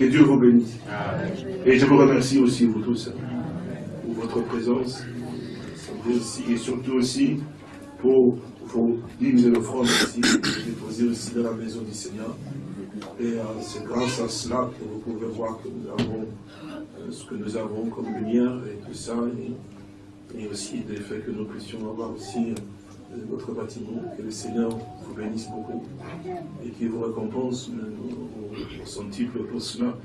Que Dieu vous bénisse. Et je vous remercie aussi, vous tous, pour votre présence. et surtout aussi pour vos dîmes et offrandes aussi, déposées aussi dans la maison du Seigneur. Et euh, c'est grâce à cela que vous pouvez voir que nous avons euh, ce que nous avons comme lumière et tout ça. Et, aussi le fait que nous puissions avoir aussi euh, notre bâtiment. Que le Seigneur vous bénisse beaucoup et qu'il vous récompense au, son pour cela.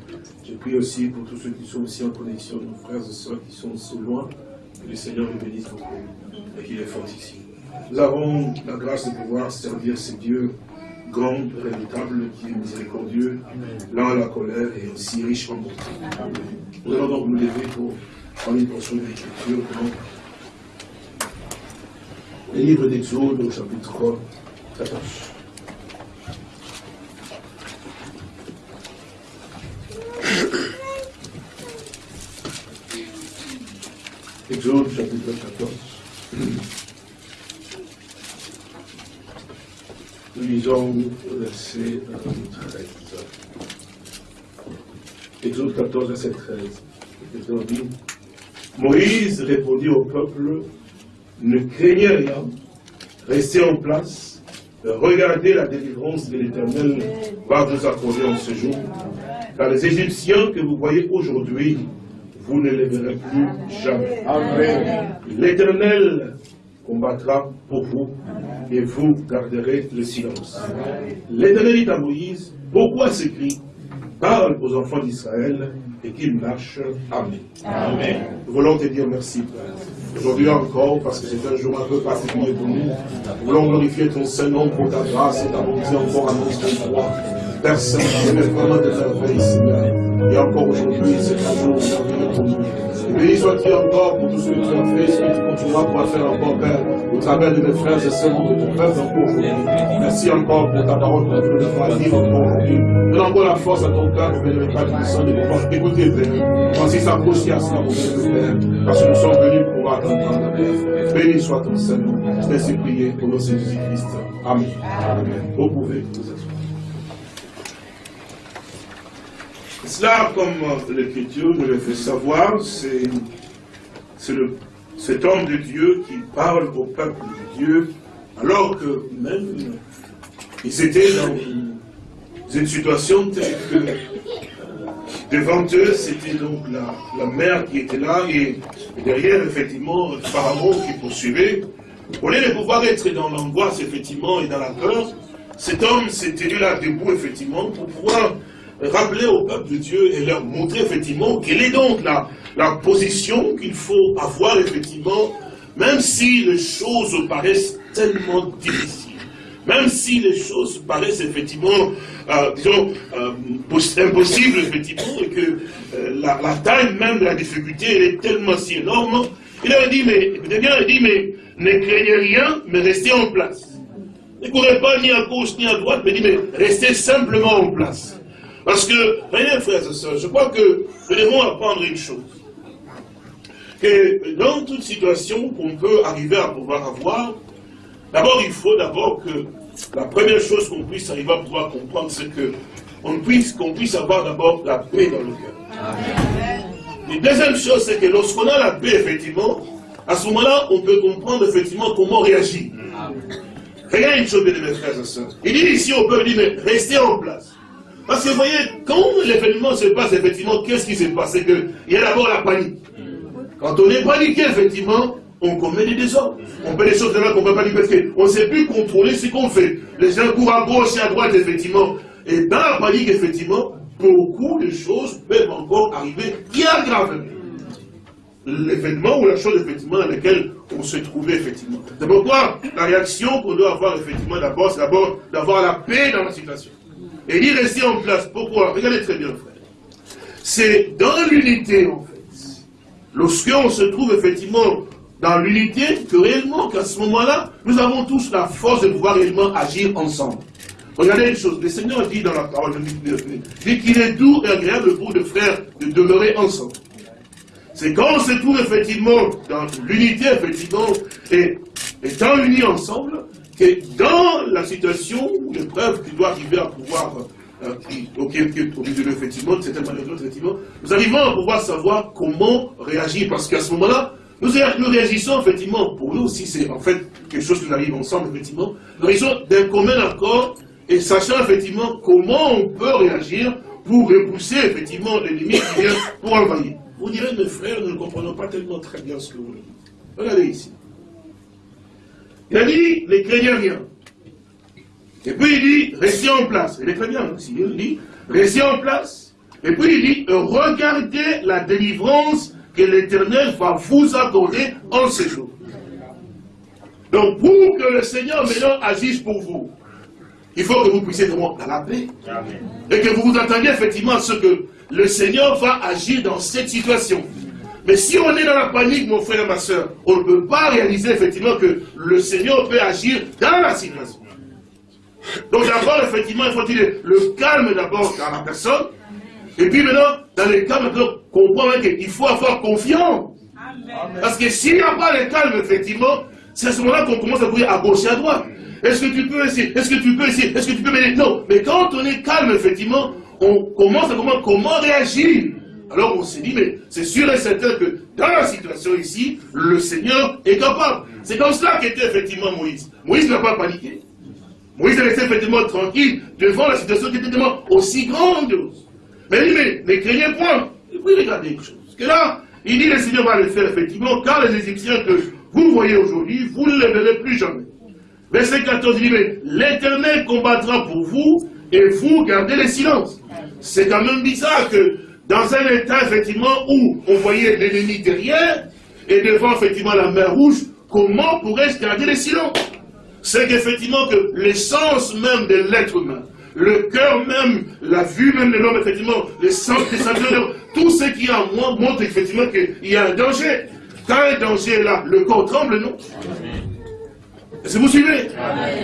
Je prie aussi pour tous ceux qui sont aussi en connexion, nos frères et sœurs qui sont si loin, que le Seigneur vous bénisse beaucoup et qu'il est fort ici. Nous avons la grâce de pouvoir servir ce Dieu grand, redoutable, qui est miséricordieux, lent à la colère et aussi riche en bonté. Nous allons donc nous lever pour prendre une portion de l'écriture. Livre d'Exode au chapitre 14. Exode chapitre 14. Nous lisons verset 13. Exode 14, verset 13. Moïse répondit au peuple, ne craignez rien, restez en place, regardez la délivrance de l'Éternel va vous accorder en ce jour, car les Égyptiens que vous voyez aujourd'hui, vous ne les verrez plus jamais. Amen. L'Éternel combattra pour vous et vous garderez le silence. L'Éternel dit à Moïse, pourquoi s'écrit parle aux enfants d'Israël et qu'ils marchent. Amen. Amen. Nous voulons te dire merci, Père. Aujourd'hui encore, parce que c'est un jour un peu particulier pour nous, nous voulons glorifier ton Saint-Nom pour ta grâce et ta bonté encore à notre Saint, tu es vraiment de merveilles, Seigneur. Et encore aujourd'hui, c'est un jour merveilleux pour. Béni sois-tu encore pour tout ce que tu as fait, ce que tu continueras pour faire encore, Père, au travers de mes frères et sœurs, de ton peuple encore aujourd'hui. Merci encore pour ta parole que nous as dit encore aujourd'hui. Donne encore la force à ton cœur, pour ne pas puissant de pouvoir écouter, Père. Francis s'approcher à cela, mon Père, parce que nous sommes venus pour t'entendre, Père. Béni soit ton Seigneur. Je t'ai supplié pour nos Jésus-Christ. Amen. Amen. Vous pouvez vous asseoir. Cela, comme l'Écriture nous le fait savoir, c'est cet homme de Dieu qui parle au peuple de Dieu, alors que même ils étaient dans une situation telle que devant eux, c'était donc la, mer qui était là, et, derrière, effectivement, pharaon qui poursuivait. Au lieu de pouvoir être dans l'angoisse, effectivement, et dans la peur, cet homme tenu là debout, effectivement, pour pouvoir rappeler au peuple de Dieu et leur montrer effectivement quelle est donc la, la position qu'il faut avoir effectivement, même si les choses paraissent tellement difficiles. Même si les choses paraissent effectivement, euh, disons, euh, impossibles, effectivement, et que euh, la, taille même de la difficulté, elle est tellement si énorme, il a dit, mais, il a dit, mais ne craignez rien, mais restez en place. Ne courez pas ni à gauche ni à droite, mais dit, mais restez simplement en place. Parce que, voyez frères et sœurs, je crois que nous devons apprendre une chose. Que dans toute situation qu'on peut arriver à pouvoir avoir, d'abord il faut d'abord que la première chose qu'on puisse arriver à pouvoir comprendre, c'est que on puisse, qu'on puisse avoir d'abord la paix dans le cœur. La deuxième chose, c'est que lorsqu'on a la paix, effectivement, à ce moment-là, on peut comprendre effectivement comment réagir. Regardez une chose, mes frères et sœurs. Il dit ici au peuple, mais restez en place. Parce que vous voyez, quand l'événement se passe, effectivement, qu'est-ce qui se passe? C'est qu'il y a d'abord la panique. Quand on est paniqué, effectivement, on commet des désordres. On fait des choses qu'on ne peut pas dire parce qu'on ne sait plus contrôler ce qu'on fait. Les gens courent à gauche et à droite, effectivement. Et dans la panique, effectivement, beaucoup de choses peuvent encore arriver bien gravement. L'événement ou la chose, effectivement, dans laquelle on se trouvait, effectivement. C'est pourquoi la réaction qu'on doit avoir, effectivement, d'abord, c'est d'abord d'avoir la paix dans la situation. Et il rester en place. Pourquoi? Regardez très bien, frère. C'est dans l'unité, en fait. Lorsqu'on se trouve effectivement dans l'unité, que réellement, qu'à ce moment-là, nous avons tous la force de pouvoir réellement agir ensemble. Regardez une chose, le Seigneur dit dans la parole, dit qu'il est doux et agréable pour les frères de demeurer ensemble. C'est quand on se trouve effectivement dans l'unité, effectivement, et étant unis ensemble, que dans la situation ou l'épreuve qui doit arriver à pouvoir au qui est au milieu de effectivement, de certaines manières effectivement, nous arrivons à pouvoir savoir comment réagir, parce qu'à ce moment-là, nous, nous, réagissons effectivement, pour nous aussi, c'est en fait quelque chose qui nous arrive ensemble, effectivement, nous réagissons d'un commun accord et sachant effectivement comment on peut réagir pour repousser effectivement l'ennemi qui vient pour envahir. Vous direz, mes frères, nous ne comprenons pas tellement très bien ce que vous dites. Regardez ici. Il a dit, ne craignez rien. Et puis il dit, restez en place. Il est très bien aussi. Il dit, restez en place. Et puis il dit, regardez la délivrance que l'Éternel va vous accorder en ce jour. Donc pour que le Seigneur maintenant agisse pour vous, il faut que vous puissiez être dans la paix. Et que vous vous attendiez effectivement à ce que le Seigneur va agir dans cette situation. Mais si on est dans la panique, mon frère et ma soeur, on ne peut pas réaliser effectivement que le Seigneur peut agir dans la situation. Donc d'abord, effectivement, il faut dire le calme d'abord dans la personne. Et puis maintenant, dans le calme, comprendre qu'il faut avoir confiance. Parce que s'il n'y a pas le calme, effectivement, c'est à ce moment-là qu'on commence à courir à gauche et à droite. Est-ce que tu peux essayer? Est-ce que tu peux essayer? Est-ce que tu peux m'aider? Non. Mais quand on est calme, effectivement, on commence à comprendre comment réagir. Alors on s'est dit, mais c'est sûr et certain que dans la situation ici, le Seigneur est capable. C'est comme cela qu'était effectivement Moïse. Moïse n'a pas paniqué. Moïse est resté effectivement tranquille devant la situation qui était tellement aussi grande. Mais il dit, mais ne craignez point. Et puis regardez quelque chose. Parce que là, il dit, le Seigneur va le faire effectivement, car les Égyptiens que vous voyez aujourd'hui, vous ne les verrez plus jamais. Verset 14, il dit, mais l'Éternel combattra pour vous, et vous gardez le silence. C'est quand même bizarre que dans un état, effectivement, où on voyait l'ennemi derrière, et devant, effectivement, la mer rouge, comment pourrais-je garder le silence C'est qu'effectivement, que l'essence même de l'être humain, le cœur même, la vue même de l'homme, effectivement, les sens, sentiments, tout ce qui est en moi montre effectivement qu'il y a un danger. Quand un danger est là, le corps tremble, non? Est-ce que vous suivez?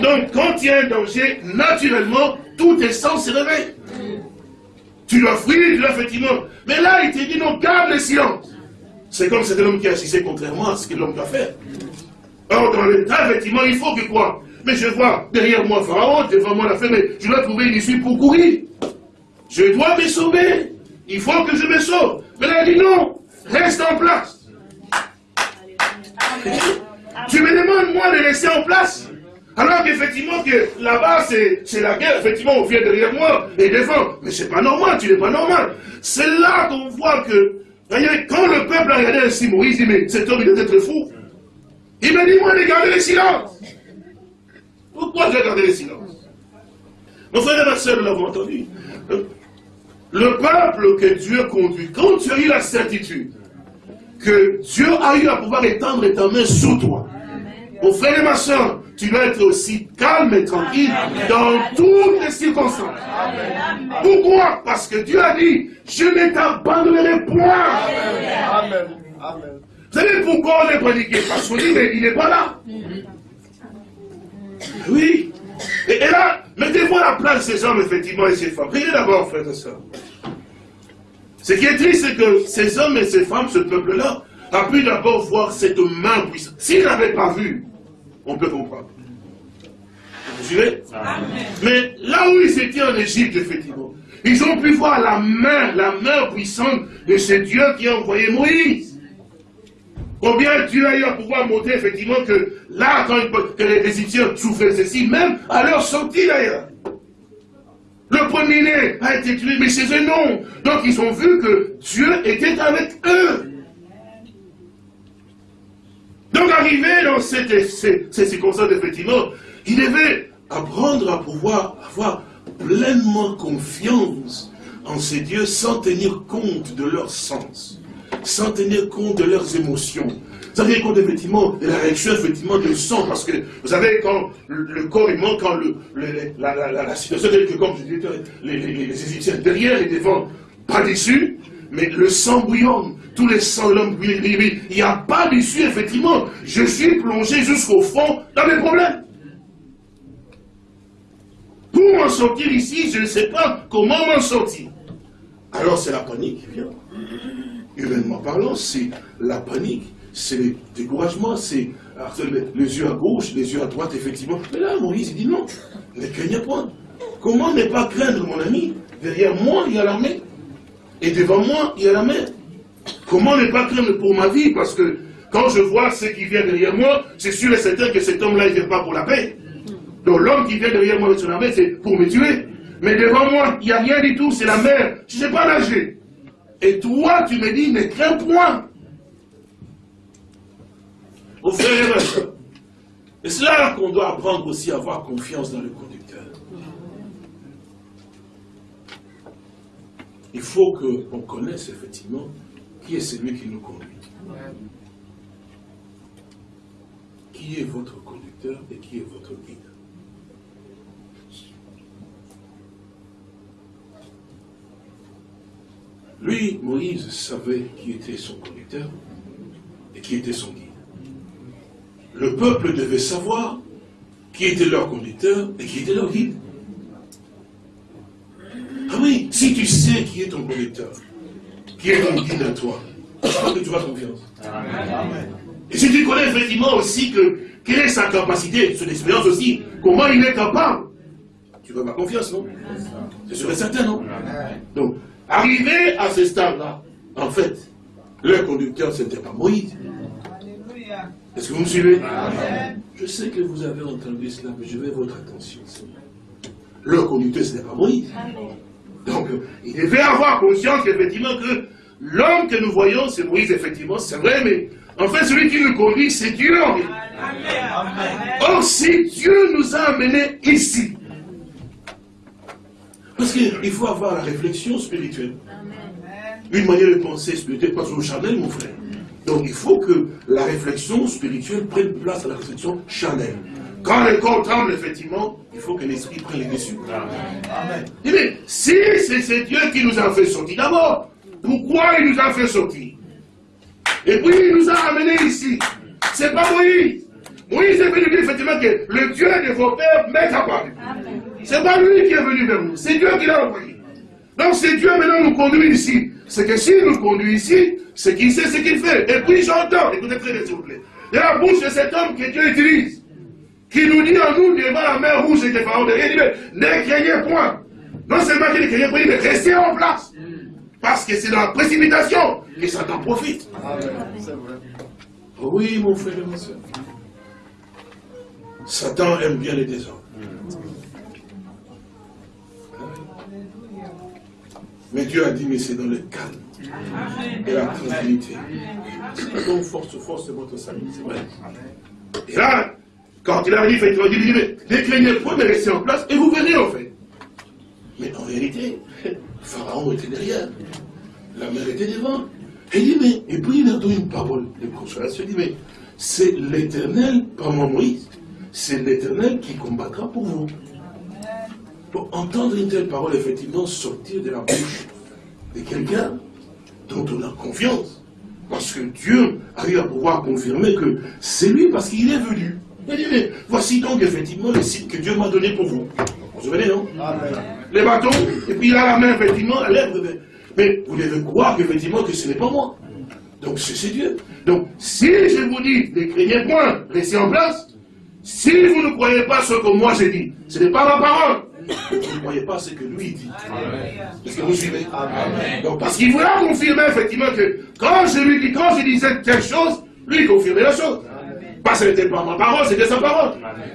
Donc, quand il y a un danger, naturellement, tout tes sens se réveillent. Tu dois fuir, tu dois effectivement. Mais là, il te dit non, garde le silence. C'est comme cet homme qui agissait contrairement à ce que l'homme doit faire. Or, dans l'état, effectivement, il faut que quoi? Mais je vois derrière moi Pharaon, devant moi la femme, mais je dois trouver une issue pour courir. Je dois me sauver. Il faut que je me sauve. Mais là, il dit non, reste en place. Tu me demandes, moi, de rester en place? Alors qu'effectivement, que là-bas, c'est la guerre, effectivement, on vient derrière moi et devant. Mais c'est pas normal, tu n'es pas normal. C'est là qu'on voit que, quand le peuple a regardé ainsi Moïse, il dit, mais cet homme, il doit être fou. Il m'a dit, moi, de garder le silence. Pourquoi j'ai gardé le silence? Mon frère et ma soeur, nous l'avons entendu. Le peuple que Dieu conduit, quand tu as eu la certitude que Dieu a eu à pouvoir étendre ta main sur toi, mon frère et ma soeur, tu dois être aussi calme et tranquille dans toutes les circonstances. Pourquoi? Parce que Dieu a dit, je ne t'abandonnerai point. Amen. Vous savez pourquoi on est paniqué Parce qu'on dit, mais il n'est pas là. Oui. Et, là, mettez-vous à la place de ces hommes, effectivement, et ces femmes. Priez d'abord, frère et soeur. Ce qui est triste, c'est que ces hommes et ces femmes, ce peuple-là, a pu d'abord voir cette main puissante. S'ils n'avaient pas vu, on peut comprendre. Vous suivez? Mais là où ils étaient en Égypte, effectivement, ils ont pu voir la main, la main puissante de ce Dieu qui a envoyé Moïse. Combien Dieu a eu à pouvoir montrer effectivement que là, quand que les Égyptiens souffraient ceci, même à leur sortie d'ailleurs. Le premier-né a été tué, mais chez eux non. Donc ils ont vu que Dieu était avec eux. Donc arrivé dans cette, cette, circonstance, effectivement, il devait apprendre à pouvoir avoir pleinement confiance en ces dieux sans tenir compte de leur sens, sans tenir compte de leurs émotions, sans tenir compte effectivement de la réaction effectivement de sang, parce que vous savez quand le, corps manque, quand le, la, situation telle que comme je disais, les, les, Égyptiens derrière et devant, pas dessus, mais le sang bouillon, tous les sangs de l'homme il n'y a pas d'issue, effectivement. Je suis plongé jusqu'au fond dans mes problèmes. Pour m'en sortir ici, je ne sais pas comment m'en sortir. Alors c'est la panique qui vient. Humainement parlant, c'est la panique, c'est le découragement, c'est les yeux à gauche, les yeux à droite, effectivement. Mais là, Moïse, il dit non, ne craignez point. comment ne pas craindre mon ami? Derrière moi, il y a l'armée. Et devant moi, il y a la mer. Comment ne pas craindre pour ma vie? Parce que quand je vois ce qui vient derrière moi, c'est sûr et certain que cet homme-là, il ne vient pas pour la paix. Donc l'homme qui vient derrière moi avec son armée, c'est pour me tuer. Mais devant moi, il n'y a rien du tout, c'est la mer. Je ne sais pas nager. Et toi, tu me dis, ne crains point. Au frère et c'est là qu'on doit apprendre aussi à avoir confiance dans le conducteur. Il faut qu'on connaisse effectivement qui est celui qui nous conduit. Qui est votre conducteur et qui est votre guide Lui, Moïse, savait qui était son conducteur et qui était son guide. Le peuple devait savoir qui était leur conducteur et qui était leur guide. Ah oui, si tu sais qui est ton conducteur, qui est guide à toi, je crois que tu as confiance. Et si tu connais effectivement aussi que quelle est sa capacité, son expérience aussi, comment il est capable, tu vas ma confiance, non? C'est sûr et certain, non? Donc, arrivé à ce stade-là, en fait, leur conducteur, ce n'était pas Moïse. Est-ce que vous me suivez? Je sais que vous avez entendu cela, mais je veux votre attention. Leur conducteur, ce n'est pas Moïse. Donc, il devait avoir conscience qu'effectivement que l'homme que nous voyons, c'est Moïse, effectivement, c'est vrai, mais en fait, celui qui nous conduit, c'est Dieu. Or, si Dieu nous a amenés ici, parce qu'il faut avoir la réflexion spirituelle, une manière de penser spirituelle, pas toujours charnel, mon frère. Donc il faut que la réflexion spirituelle prenne place à la réflexion charnelle. Quand le corps tremble, effectivement, il faut que l'esprit prenne les dessus. Amen. Mais si c'est Dieu qui nous a fait sortir d'abord, pourquoi il nous a fait sortir? Et puis il nous a amenés ici. C'est pas Moïse. Moïse est venu dire effectivement que le Dieu de vos pères m'est apparu. C'est pas lui qui est venu vers nous, c'est Dieu qui l'a envoyé. Donc c'est Dieu maintenant nous conduit ici. C'est que s'il nous conduit ici, c'est qu'il sait ce qu'il fait. Et puis j'entends, écoutez très bien s'il vous plaît. A la bouche de cet homme que Dieu utilise, qui nous dit en nous devant la mer rouge et que Pharaon derrière, il dit, ne craignez point. Non seulement qu'il ne craignez point, mais restez en place. Parce que c'est dans la précipitation que Satan profite. Oui, mon frère et ma soeur. Satan aime bien les désordres. Mais Dieu a dit, mais c'est dans le calme et la tranquillité. Donc, force, force de votre salut, c'est vrai. Et là, quand il arrive, il dit, mais ne craignez point, mais restez en place, et vous verrez en fait. Mais en réalité, Pharaon était derrière, la mer était devant. Et mais, et puis il a donné une parole de consolation. Il dit, mais c'est l'éternel, pas moi Moïse, c'est l'éternel qui combattra pour vous. Pour entendre une telle parole, effectivement, sortir de la bouche de quelqu'un dont on a confiance. Parce que Dieu arrive à pouvoir confirmer que c'est lui parce qu'il est venu. Il dit, mais voici donc effectivement le site que Dieu m'a donné pour vous. Vous vous souvenez, non? Les bâtons, et puis il a la main, effectivement, à lèvre. Mais vous devez croire qu'effectivement que ce n'est pas moi. Donc c'est Dieu. Donc si je vous dis, ne craignez point, restez en place. Si vous ne croyez pas ce que moi j'ai dit, ce n'est pas ma parole. Vous ne croyez pas ce que lui dit. Est-ce que vous suivez? Donc, parce qu'il voulait confirmer effectivement que quand je lui dis, quand je disais telle chose, lui confirmait la chose. Parce que ce n'était pas ma parole, c'était sa parole.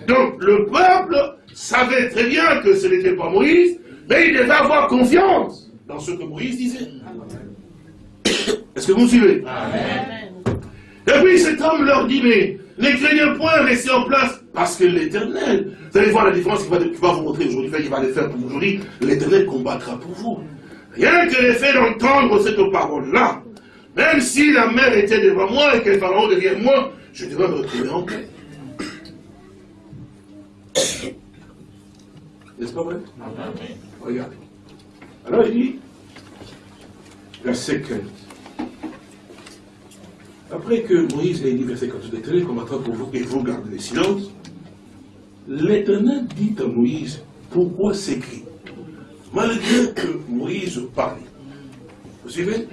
Donc le peuple savait très bien que ce n'était pas Moïse, mais il devait avoir confiance dans ce que Moïse disait. Est-ce que vous suivez? Et puis cet homme leur dit, mais ne craignez point, restez en place, parce que l'éternel, vous allez voir la différence qu'il va, vous montrer aujourd'hui, qu'il va le faire pour aujourd'hui, l'éternel combattra pour vous. Rien que le fait d'entendre cette parole-là, même si la mer était devant moi et qu'elle pharaon derrière moi, je devais me retrouver en paix. N'est-ce pas vrai? Regardez. Alors il dit, verset 15. Après que Moïse ait dit, verset 15, l'éternel combattra pour vous et vous gardez le silence, l'éternel dit à Moïse, pourquoi s'écrit? Malgré que Moïse parle, vous suivez?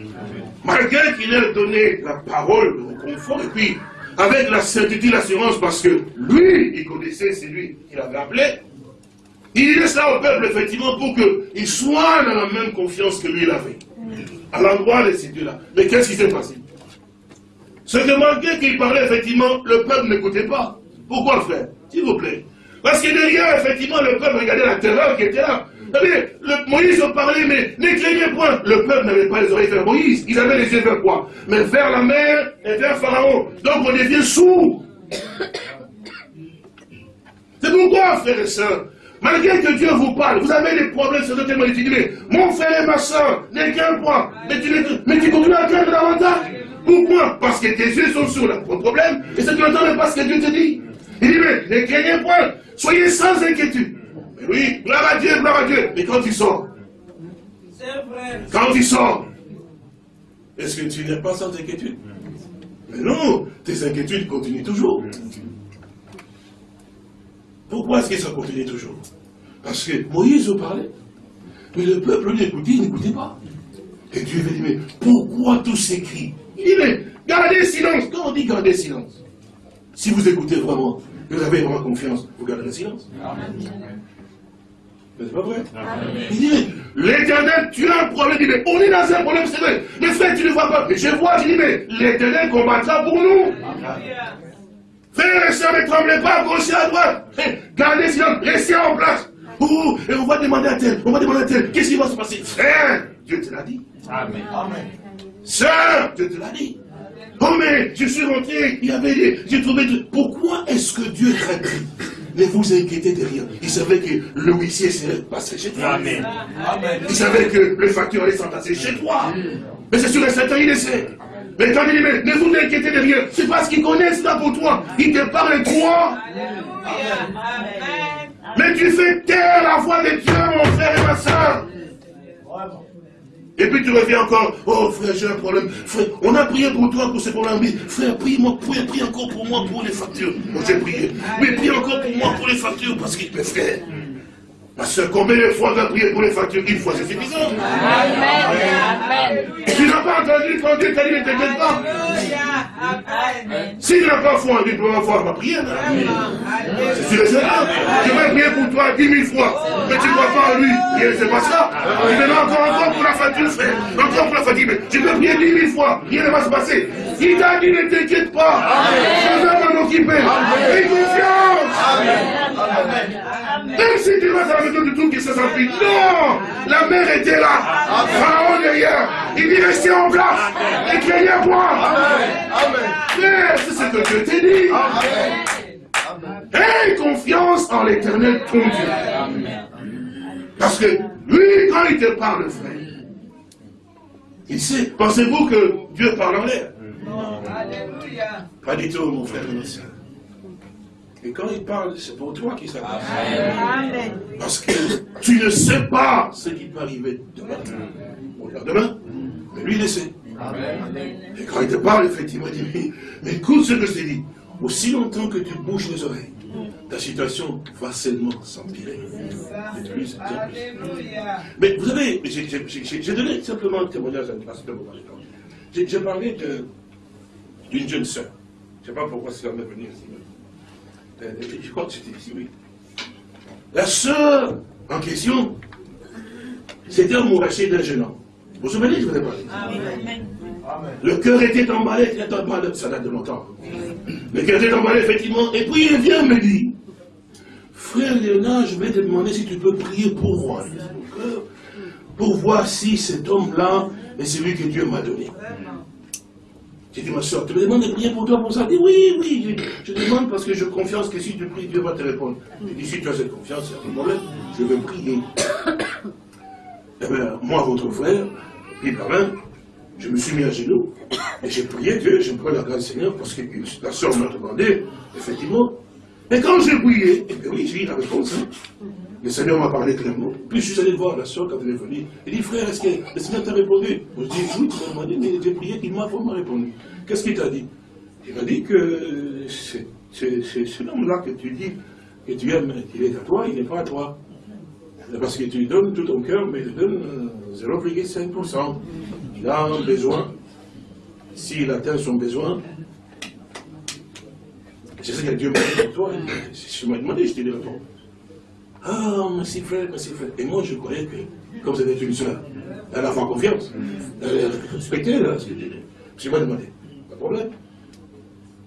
Malgré qu'il ait donné la parole de confort, et puis avec la certitude, l'assurance, parce que lui, il connaissait celui qu'il avait appelé, Il dit ça au peuple, effectivement, pour qu'il soit dans la même confiance que lui, il avait. À l'endroit de ces dieux-là. Mais qu'est-ce qui s'est passé? Ce que malgré qu'il parlait, effectivement, le peuple n'écoutait pas. Pourquoi, frère S'il vous plaît. Parce que derrière, effectivement, le peuple regardait la terreur qui était là. Vous savez, le, Moïse parlait, mais n'éclairez point. Le peuple n'avait pas les oreilles vers Moïse. Ils avaient les yeux vers quoi? Mais vers la mer et vers Pharaon. Donc on devient sourd. C'est pourquoi, frères et sœurs, malgré que Dieu vous parle, vous avez des problèmes sur le témoin, tu dis, mais mon frère et ma soeur, n'éclairez point. Mais tu, mais tu continues à craindre davantage. Pourquoi Parce que tes yeux sont sur le problème, et ce que tu n'entends pas ce que Dieu te dit. Il dit, mais ne craignez point, soyez sans inquiétude. Mais oui, gloire à Dieu, gloire à Dieu. Mais quand tu sors, quand tu sors, est-ce que tu n'es pas sans inquiétude? Mais non, tes inquiétudes continuent toujours. Pourquoi est-ce que ça continue toujours? Parce que Moïse parlait, mais le peuple l'écoutait, il n'écoutait pas. Et Dieu lui dit, mais pourquoi tous ces cris? Il dit, mais gardez silence. Quand on dit garder silence, si vous écoutez vraiment, vous avez vraiment confiance, vous garderez silence. Amen. Mais c'est pas vrai. Il dit, l'éternel, tu as un problème. Il dit, mais on est dans un problème, c'est vrai. Mais frère, tu ne vois pas. Mais je vois, je dis, mais l'éternel combattra pour nous. Frère et soeur, ne tremblez pas à gauche et à droite. Gardez silence, restez en place. Et on va demander à tel, on va demander à tel, qu'est-ce qui va se passer? Frère, Dieu te l'a dit. Amen. Amen. Sœur, Dieu te l'a dit. Oh mais je suis rentré, il y avait j'ai trouvé... Pourquoi est-ce que Dieu traite Ne vous inquiétez de rien. Il savait que le huissier serait passé chez toi. Amen. Il savait que le facteur allait s'entasser chez toi. Mais c'est sûr et certain, il le sait. Mais quand il dit, mais ne vous inquiétez de rien, c'est parce qu'il connaît cela pour toi. Il te parle de toi. Mais tu fais taire la voix de Dieu, mon frère et ma soeur. Et puis tu reviens encore, oh frère, j'ai un problème. Frère, on a prié pour toi pour ce problème. Mais frère, prie-moi, prie, prie, encore pour moi pour les factures. Moi j'ai prié. Mais prie encore pour moi pour les factures. Parce que, mes frères, ma soeur, combien de fois on a prié pour les factures? Une fois, c'est suffisant. Amen. Tu n'as pas entendu quand Dieu t'a dit ne t'inquiète pas. Si tu n'as pas foi en Dieu, tu vas avoir ma prière. C'est sûr et certain. Je vais prier pour toi dix mille fois. Mais tu ne crois pas en lui. Et c'est pas ça. Tu me encore, encore pour la facture, frère. Encore pour la fatigue. Mais tu peux prier dix mille fois. Rien ne va se passer. Il t'a dit ne t'inquiète pas. Je vais m'en occuper. Aie confiance. Même si tu vas maison du tout qui se s'emplit. Non La mère était là. Pharaon derrière. Il dit restez en place. Et craignez moi. Mais c'est ce que Dieu t'a dit. Amen. Aie confiance en l'éternel ton Dieu. Parce que lui, quand il te parle, frère, il sait. Pensez-vous que Dieu parle en l'air? Alléluia. Pas du tout, mon frère et ma soeur. Et quand il parle, c'est pour toi qu'il s'adresse. Parce que tu ne sais pas ce qui peut arriver demain. Ou demain. Mais lui, il le sait. Et quand il te parle, effectivement, il dit, mais écoute ce que je t'ai dit. Aussi longtemps que tu bouges les oreilles, ta situation va seulement s'empirer. Mais vous savez, j'ai donné simplement un témoignage à J'ai parlé d'une jeune sœur. Je ne sais pas pourquoi c'est ici. Euh, je crois que c'était ici, oui. La sœur en question, c'était un mourachier d'un jeune homme. Vous vous souvenez, je vous ai parlé Le cœur était emballé, ça date de longtemps. Le cœur était emballé, effectivement, et puis il vient me dire, frère Léonard, je vais te demander si tu peux prier pour moi, pour voir si cet homme-là est celui que Dieu m'a donné. J'ai dit, ma soeur, tu me demandes de prier pour toi pour ça Elle dit, oui, oui, je, demande parce que je confiance que si tu pries, Dieu va te répondre. J'ai dit, si tu as cette confiance, pas de problème, je vais prier. eh bien, moi, votre frère, puis même, je me suis mis à genoux, et j'ai prié Dieu, j'ai prié la grâce Seigneur, parce que la soeur m'a demandé, effectivement. Et quand j'ai prié, eh bien oui, j'ai eu la réponse. Hein. Le Seigneur m'a parlé clairement. Puis je suis allé voir la soeur quand elle est venue. Il dit, frère, est-ce que le Seigneur t'a répondu? Je dis, oui, tu m'as demandé, mais j'ai prié, il m'a vraiment répondu. Qu'est-ce qu'il t'a dit? Il m'a dit que c'est l'homme-là que tu dis, que tu aimes, il est à toi, il n'est pas à toi. Parce que tu lui donnes tout ton cœur, mais il donne 0,5%. Euh, il a un besoin. S'il atteint son besoin, c'est ce que Dieu m'a dit pour toi. Je m'as demandé, je t'ai répondu. Ah, merci frère, merci frère. Et moi, je croyais que, comme c'était une soeur, elle a fait confiance. Elle respectait, là, ce que dit. Je m'ai demandé, pas de problème.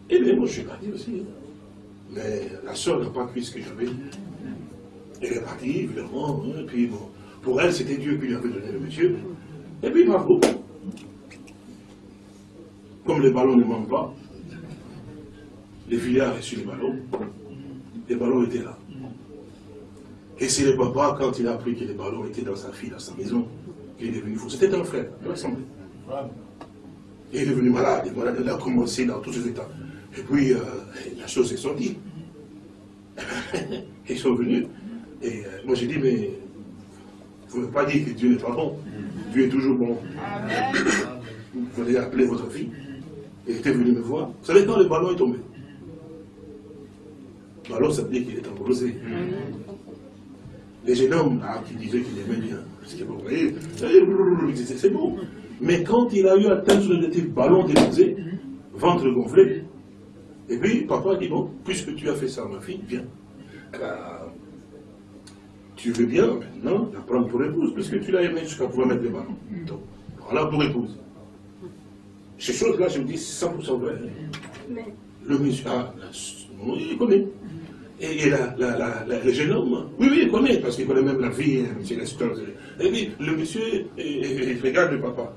Et bien, moi, je suis parti aussi. Mais la soeur n'a pas cru ce que j'avais. Elle est partie, évidemment. Hein, puis, bon, pour elle, c'était Dieu qui lui avait donné le monsieur. Et puis, bravo. Comme les ballons ne manquent pas, les filles ont reçu les ballons. Les ballons étaient là. Et c'est le papa, quand il a appris que les ballons étaient dans sa fille, dans sa maison, qu'il est devenu fou. C'était un frère, il ressemblait. Et il est devenu malade, malade, il a commencé dans tous ses états. Et puis, euh, la chose est sortie. Ils sont venus. Et euh, moi j'ai dit, mais vous ne pouvez pas dire que Dieu n'est pas bon. Dieu est toujours bon. Vous allez appeler votre fille. Et il était venu me voir. Vous savez quand le ballon est tombé Ballon, ça veut dire qu'il est embrosé. Les jeunes hommes là, qui disaient qu'il aimait bien, parce que vous voyez, c'est beau. Mais quand il a eu atteint sur le ballon déposé, ventre gonflé, et puis papa dit, bon, puisque tu as fait ça, ma fille, viens. Tu veux bien maintenant la prendre pour épouse, parce que tu l'as aimé jusqu'à pouvoir mettre les ballons. Donc, voilà pour épouse. Ces choses-là, je me dis, 100% vrai. Le monsieur, ah, il connaît. Et, la, le jeune homme, oui, oui, il connaît, parce qu'il connaît même la vie, hein, M. Nestor. Et puis, le monsieur, il, regarde le papa.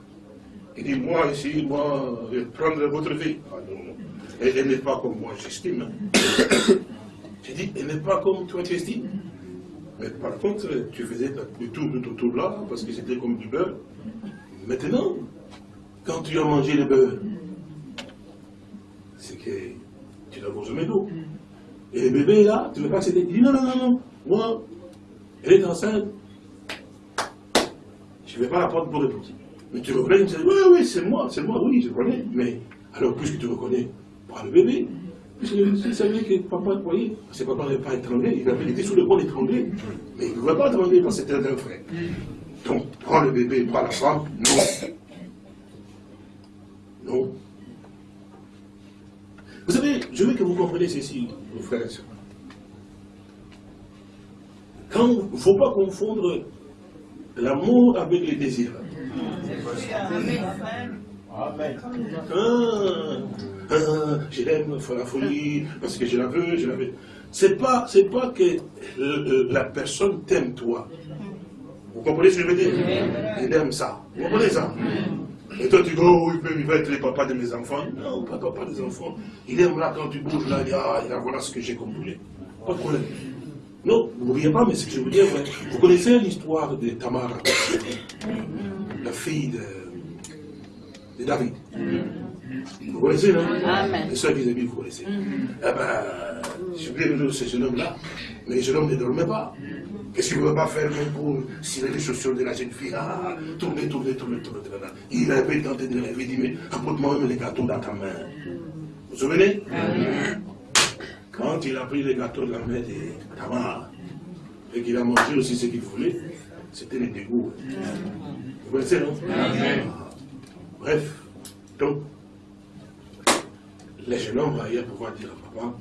Il dit, moi, ici, moi, je vais prendre votre vie. Ah non, non. Elle, n'est pas comme moi, j'estime. J'ai dit, elle n'est pas comme toi, tu estimes. Mais par contre, tu faisais le tour de autour là, parce que c'était comme du beurre. Maintenant, quand tu as mangé le beurre, c'est que tu l'as consommé d'eau. Et le bébé là, tu ne veux pas céder. Il dit non, non, non, non, moi, elle est enceinte. Je ne vais pas la prendre pour épouse. Mais tu reconnais, tu dis, oui, oui, c'est moi, c'est moi, oui, je connais. Mais alors, puisque tu reconnais, prends le bébé. Puisque tu savais que papa, vous voyez, c'est papa n'avait pas étranglé, il était sous le bras d'étrangler. Mais il ne pouvait pas étrangler parce que c'était un frère. Donc, prends le bébé, prends la femme, non. Non. Vous savez, je veux que vous compreniez ceci, vos frères et sœurs. Quand, il ne faut pas confondre l'amour avec les désirs. Amen. Ah, ah, je l'aime, la folie, parce que je la veux, je la veux. C'est pas, c'est pas que la personne t'aime toi. Vous comprenez ce que je veux dire? Il aime ça. Vous comprenez ça? Et toi, tu dis, oh, il va être le papa de mes enfants. Non, pas papa des enfants. Il aime là quand tu bouges là, il dit, ah, voilà ce que j'ai comme Pas de problème. Non, vous ne pas, mais ce que je veux dire, vous connaissez l'histoire de Tamara, la fille de, de David. Vous connaissez, non Amen. Les soeurs vis-à-vis, vous connaissez. Eh ben, le nom de ce jeune homme-là, mais le jeune homme ne dormait pas. Qu'est-ce qu'il ne pouvait pas faire même pour cirer les chaussures de la jeune fille? Ah, tourner, tourner, tourner, tourner, tourner. Il avait tenté de rêver, il dit, mais apporte-moi même les gâteaux dans ta main. Vous vous souvenez? Quand il a pris les gâteaux de la main de Tamar, et qu'il a mangé aussi ce qu'il voulait, c'était les dégoûts. Vous connaissez, non? Bref, donc, les jeunes hommes vont pouvoir dire à papa,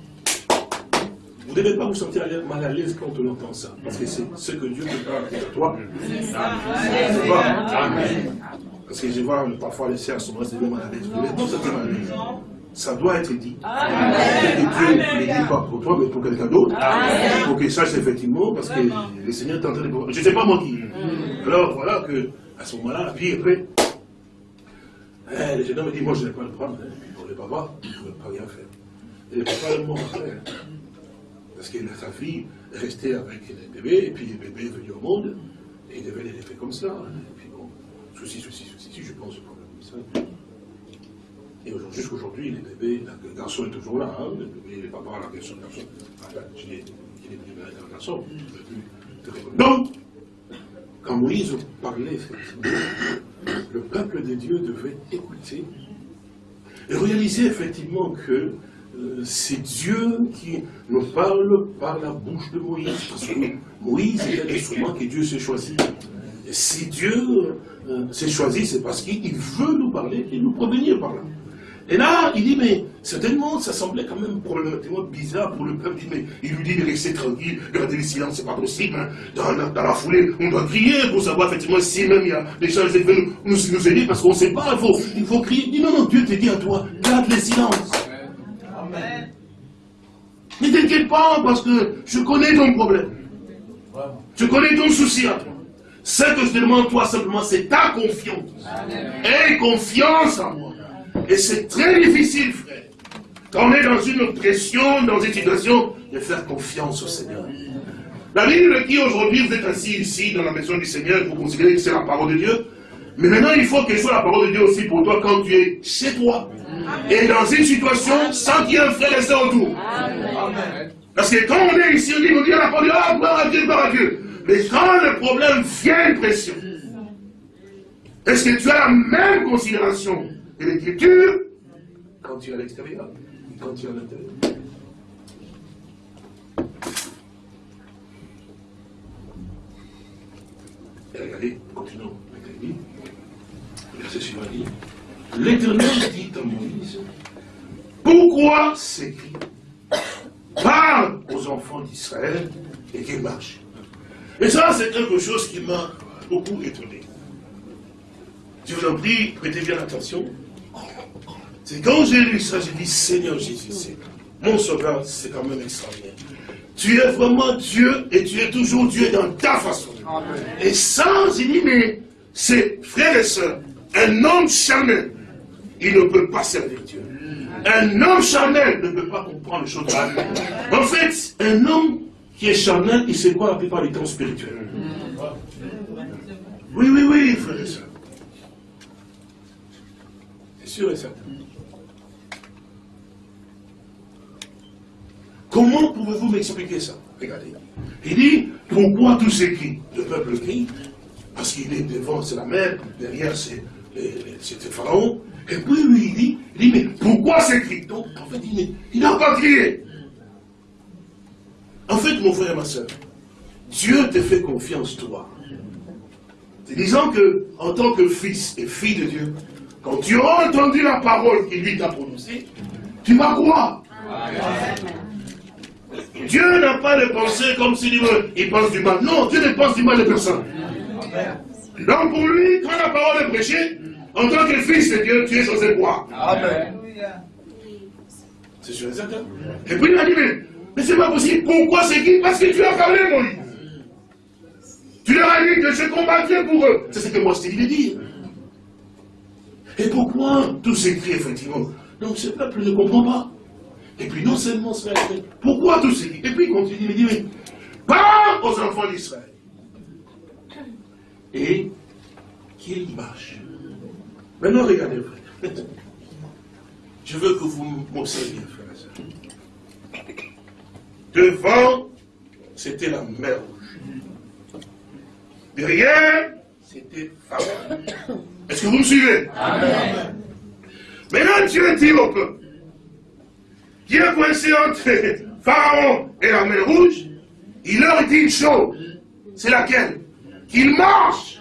vous ne devez pas vous sentir mal à l'aise quand on entend ça, parce que c'est ce que Dieu te parle à toi. Amen. Parce que je vois parfois les sœurs sont restées mal à l'aise. Vous pas mal à l'aise. Ça doit être dit. Et Dieu ne le dit pas pour toi, mais pour quelqu'un d'autre. Pour qu'il sache effectivement, parce que le Seigneur est en train de... Je ne sais pas moi qui. Alors voilà que, à ce moment-là, puis après, eh, le jeune homme me dit, moi je n'ai pas le prendre. Hein. pour le papa, il ne pouvait pas rien faire. Et le papa est mort après. Parce que sa fille restait avec le bébé, et puis le bébé est venu au monde, et il devait l'élever comme ça. Et puis bon, souci, souci, souci, je pense, problème. Et jusqu'aujourd'hui, les bébés, le garçon est toujours là, hein, le bébé, le papa, la garçon, le garçon. Il est, venu un garçon. Donc, quand Moïse parlait, le peuple de Dieu devait écouter et réaliser effectivement que c'est Dieu qui nous parle par la bouche de Moïse. Parce que Moïse est un instrument que Dieu s'est choisi. Et si Dieu euh, s'est choisi, c'est parce qu'il veut nous parler et nous prévenir par là. Et là, il dit, mais certainement, ça semblait quand même problématiquement bizarre pour le peuple. mais il lui dit de rester tranquille, de garder le silence, c'est pas possible. Hein. Dans, la, foulée, on doit crier pour savoir effectivement si même il y a des choses qui nous, nous, nous aider, parce qu'on ne sait pas, il faut, il faut crier. Il dit, non, non, Dieu te dit à toi, garde le silence. Ne t'inquiète pas, parce que je connais ton problème. Je connais ton souci à toi. Ce que je demande, toi, simplement, c'est ta confiance. Aie confiance en moi. Et c'est très difficile, frère. Quand on est dans une pression, dans une situation, de faire confiance au Seigneur. La Bible dit aujourd'hui, vous êtes assis ici, dans la maison du Seigneur, vous considérez que c'est la parole de Dieu. Mais maintenant, il faut que ce soit la parole de Dieu aussi pour toi quand tu es chez toi. Et dans une situation sans qu'il y ait un frère et soeur autour. Parce que quand on est ici, on dit, on dit la parole ah, gloire à Dieu, gloire à Dieu. Mais quand le problème vient de pression, est-ce que tu as la même considération de l'écriture? Quand tu es à l'extérieur quand tu es à l'intérieur. Et regardez, continuons. Avec Verset suivant dit L'Éternel dit à Moïse Pourquoi s'écrit Parle aux enfants d'Israël et qu'ils marchent. Et ça, c'est quelque chose qui m'a beaucoup étonné. Je vous en prie, prêtez bien attention. C'est quand j'ai lu ça, j'ai dit, Seigneur Jésus, mon sauveur, c'est quand même extraordinaire. Tu es vraiment Dieu et tu es toujours Dieu dans ta façon. Et sans, il dit, mais c'est frères et sœurs, un homme charnel, il ne peut pas servir Dieu. Un homme charnel ne peut pas comprendre les choses En fait, un homme qui est charnel, il sait quoi la plupart du temps spirituel. Oui, oui, oui, frère et soeur. C'est sûr et certain. Comment pouvez-vous m'expliquer ça? Regardez. Il dit, pourquoi tout s'écrit Le peuple crie, parce qu'il est devant, c'est la mer, derrière c'est le Pharaon. Et puis lui, il dit, il dit, mais pourquoi s'écrit Donc, en fait, il n'a pas crié. En fait, mon frère et ma soeur, Dieu te fait confiance, toi. C'est disant que, en tant que fils et fille de Dieu, quand tu auras entendu la parole qu'il lui t'a prononcée, tu vas croire. Dieu n'a pas de pensée comme s'il il pense du mal. Non, Dieu ne pense du mal de personne. Donc pour lui, quand la parole est prêchée, en tant que fils de Dieu, tu es censé croire. Amen. C'est sûr et certain. Et puis il a dit, mais, c'est pas possible. Pourquoi c'est qui? Parce que tu as parlé, Moïse. Tu leur as dit que je combattrai pour eux. C'est ce que moi je t'ai dit de dire. Et pourquoi tout s'écrit effectivement? Donc ce peuple ne comprend pas. Et puis non seulement cela, pourquoi tout s'écrit Et puis il continue, il dit, mais parle aux enfants d'Israël. Et qu'ils marchent. Maintenant regardez, frère. Je veux que vous m'observiez, frère et soeur. Devant, c'était la mer rouge. Derrière, c'était Pharaon. Est-ce que vous me suivez? Amen. Maintenant, Dieu dit au peuple, qui est coincé entre Pharaon et la mer rouge, il leur dit une chose. C'est laquelle? Qu'il marche.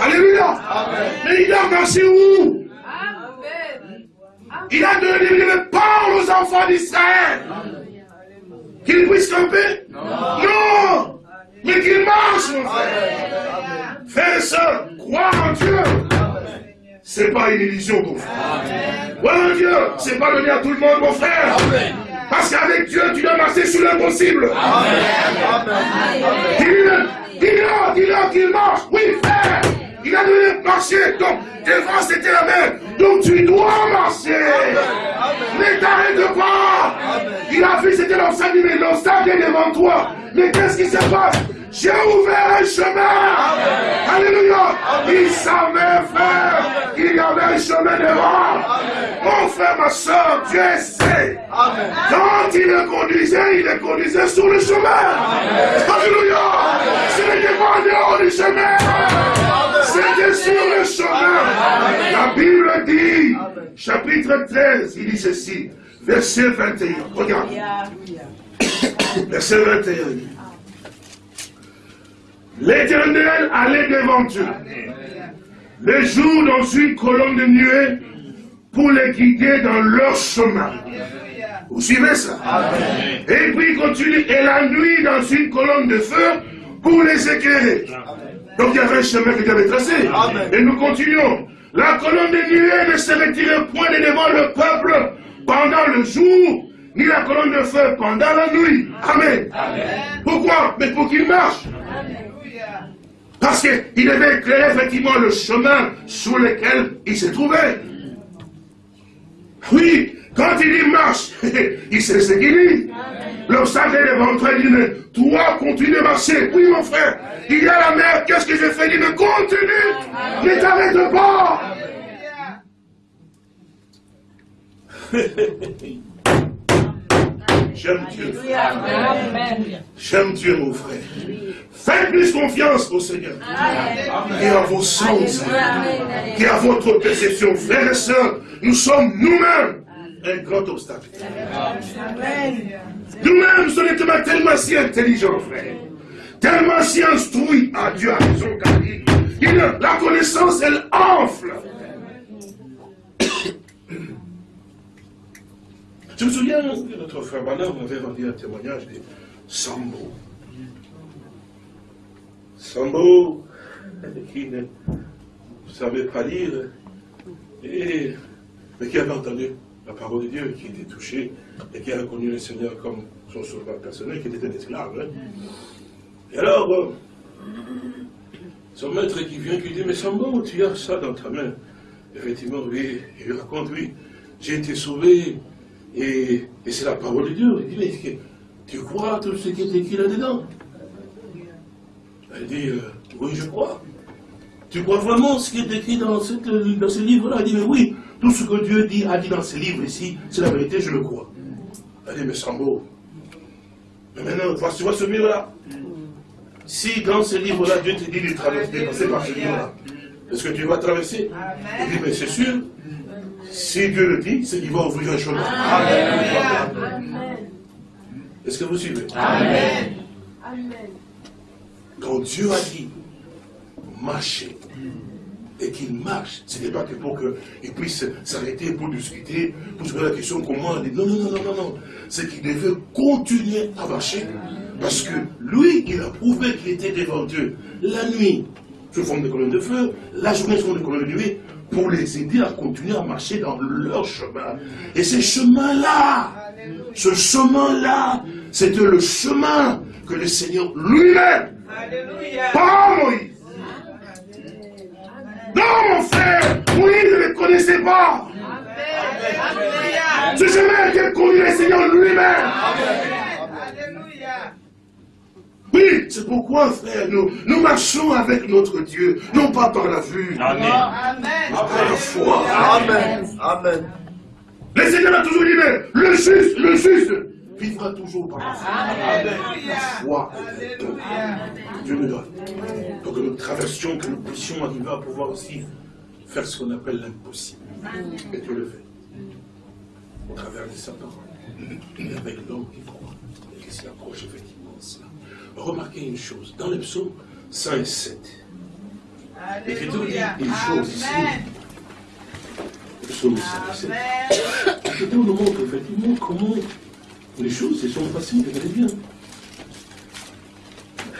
Alléluia. Mais il a marché où? Il a donné une parole aux enfants d'Israël. Qu'ils puissent camper? Non. Mais qu'il marche, mon frère. Frère et soeur, crois en Dieu. C'est pas une illusion, mon frère. Croire en Dieu, c'est pas donné à tout le monde, mon frère. Parce qu'avec Dieu, tu dois marcher sur l'impossible. Dis-le, dis-le qu'il marche. Oui, frère. Il a donné marcher. Donc, devant, c'était la mer. Donc, tu dois marcher. Ne t'arrête pas. Il a vu, c'était l'obstacle. Mais l'obstacle est devant toi. Mais qu'est-ce qui se passe? J'ai ouvert un chemin. Alléluia. Il savait, frère, qu'il y avait un chemin devant. Mon frère, ma soeur, Dieu sait. Quand il le conduisait, il le conduisait sur le chemin. Alléluia. Ce n'était pas en dehors du chemin. C'était sur le chemin. La Bible dit, chapitre 13, il dit ceci, verset 21. Regarde. Verset 21. L'éternel allait devant eux. Le jour dans une colonne de nuée pour les guider dans leur chemin. Vous suivez ça? Et puis il continue, et la nuit dans une colonne de feu pour les éclairer. Donc il y avait un chemin qui avait tracé. Et nous continuons. La colonne de nuée ne se retirait point de devant le peuple pendant le jour, ni la colonne de feu pendant la nuit. Amen. Pourquoi? Mais pour qu'il marche. Parce qu'il devait éclairer effectivement le chemin sur lequel il se trouvait. Oui, quand il y marche, il sait ce qu'il dit. L'obstacle est devant toi, il dit, mais toi, continue à marcher. Oui, mon frère, il y a la mer, qu'est-ce que je fais? Il dit, mais continue, ne t'arrête pas. J'aime Dieu. J'aime Dieu, mon frère. Faites plus confiance au Seigneur. Et à vos sens. Et à votre perception. Frères et sœurs, nous sommes nous-mêmes un grand obstacle. Nous-mêmes, nous sommes tellement si intelligents, frère. Tellement si instruits. à Dieu a raison, car la connaissance, elle enfle. Je me souviens que notre frère Bernard m'avait rendu un témoignage de Sambo. Sambo, qui ne savait pas lire, et, mais qui avait entendu la parole de Dieu, qui était touché, et qui a reconnu le Seigneur comme son sauveur personnel, qui était un esclave. Hein. Et alors, son maître qui vient, qui dit, mais Sambo, tu as ça dans ta main. Effectivement, oui, il raconte, oui, j'ai été sauvé et, c'est la parole de Dieu. Il dit, mais tu crois tout ce qui est écrit là-dedans? Elle dit, euh, oui, je crois. Tu crois vraiment ce qui est écrit dans, dans ce livre-là? Elle dit, mais oui, tout ce que Dieu dit, a dit dans ce livre ici, c'est la vérité, je le crois. Elle dit, mais Sambo, mais maintenant, tu vois ce livre-là Si dans ce livre-là, Dieu te dit de traverser, par ce livre-là, est-ce que tu vas traverser? Il dit, mais c'est sûr, si Dieu le dit, c'est qu'il va ouvrir un chemin. Est-ce que vous suivez? Amen. Quand Dieu a dit, marchez, et qu'il marche, ce n'est pas que pour qu'il puisse s'arrêter pour discuter, pour se poser la question comment. Non, non, non, non, non, non. C'est qu'il devait continuer à marcher. Parce que lui, il a prouvé qu'il était devant Dieu la nuit sous forme de colonne de feu, la journée sous forme de colonne de nuit, pour les aider à continuer à marcher dans leur chemin. Et ce chemin-là, ce chemin-là, c'était le chemin que le Seigneur lui-même, pas Moïse. Non, mon frère, Moïse ne le connaissait pas. Ce chemin que conduit le Seigneur lui-même. Oui, c'est pourquoi, frère, nous, nous marchons avec notre Dieu, non pas par la vue, Amen. mais par la foi. Amen. Amen. Le Seigneur a toujours dit, mais le juste, le juste, vivra toujours par la foi. Amen. La foi, donc, Dieu nous donne. Pour que nous traversions, que nous puissions arriver à pouvoir aussi faire ce qu'on appelle l'impossible. Et Dieu le fait. Au travers de Satan. Et avec l'homme qui croit. Et qui s'y approche cela remarquez une chose, dans le psaume 107, l'Écriture dit une chose ici. Le psaume 107. L'Écriture nous montre effectivement comment les choses sont faciles, regardez bien.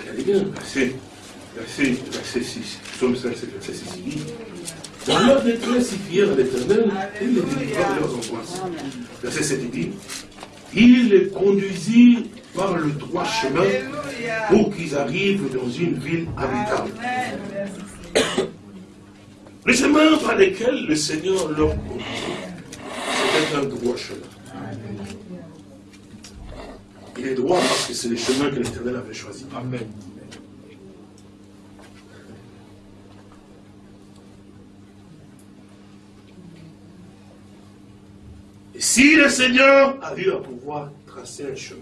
Regardez bien, verset, verset, verset 6, psaume 107, verset 6, il dit dans leur détresse, ils firent à l'éternel et les délivra de leurs angoisses. Verset 7, il dit Il les conduisit par le droit chemin pour qu'ils arrivent dans une ville habitable. Le chemin par lequel le Seigneur leur conduit, c'était un droit chemin. Il est droit parce que c'est le chemin que l'Éternel avait choisi. Amen. Si le Seigneur a eu à pouvoir tracer un chemin,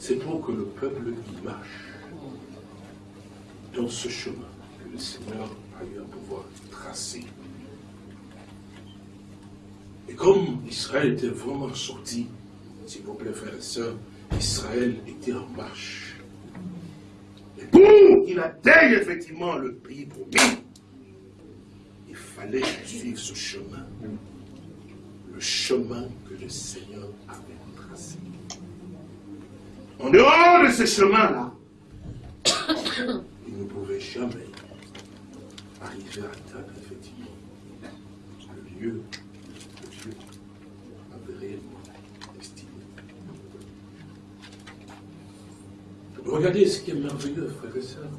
C'est pour que le peuple y marche dans ce chemin que le Seigneur a eu à pouvoir tracer. Et comme Israël était vraiment sorti, s'il vous plaît, frères et sœurs, Israël était en marche. Et pour qu'il atteigne effectivement le pays promis, fallait suivre ce chemin. Le chemin que le Seigneur avait tracé. En dehors de ce chemin-là, il ne pouvait jamais arriver à atteindre effectivement le lieu que Dieu avait réellement estimé. Regardez ce qui est merveilleux, frères et sœurs.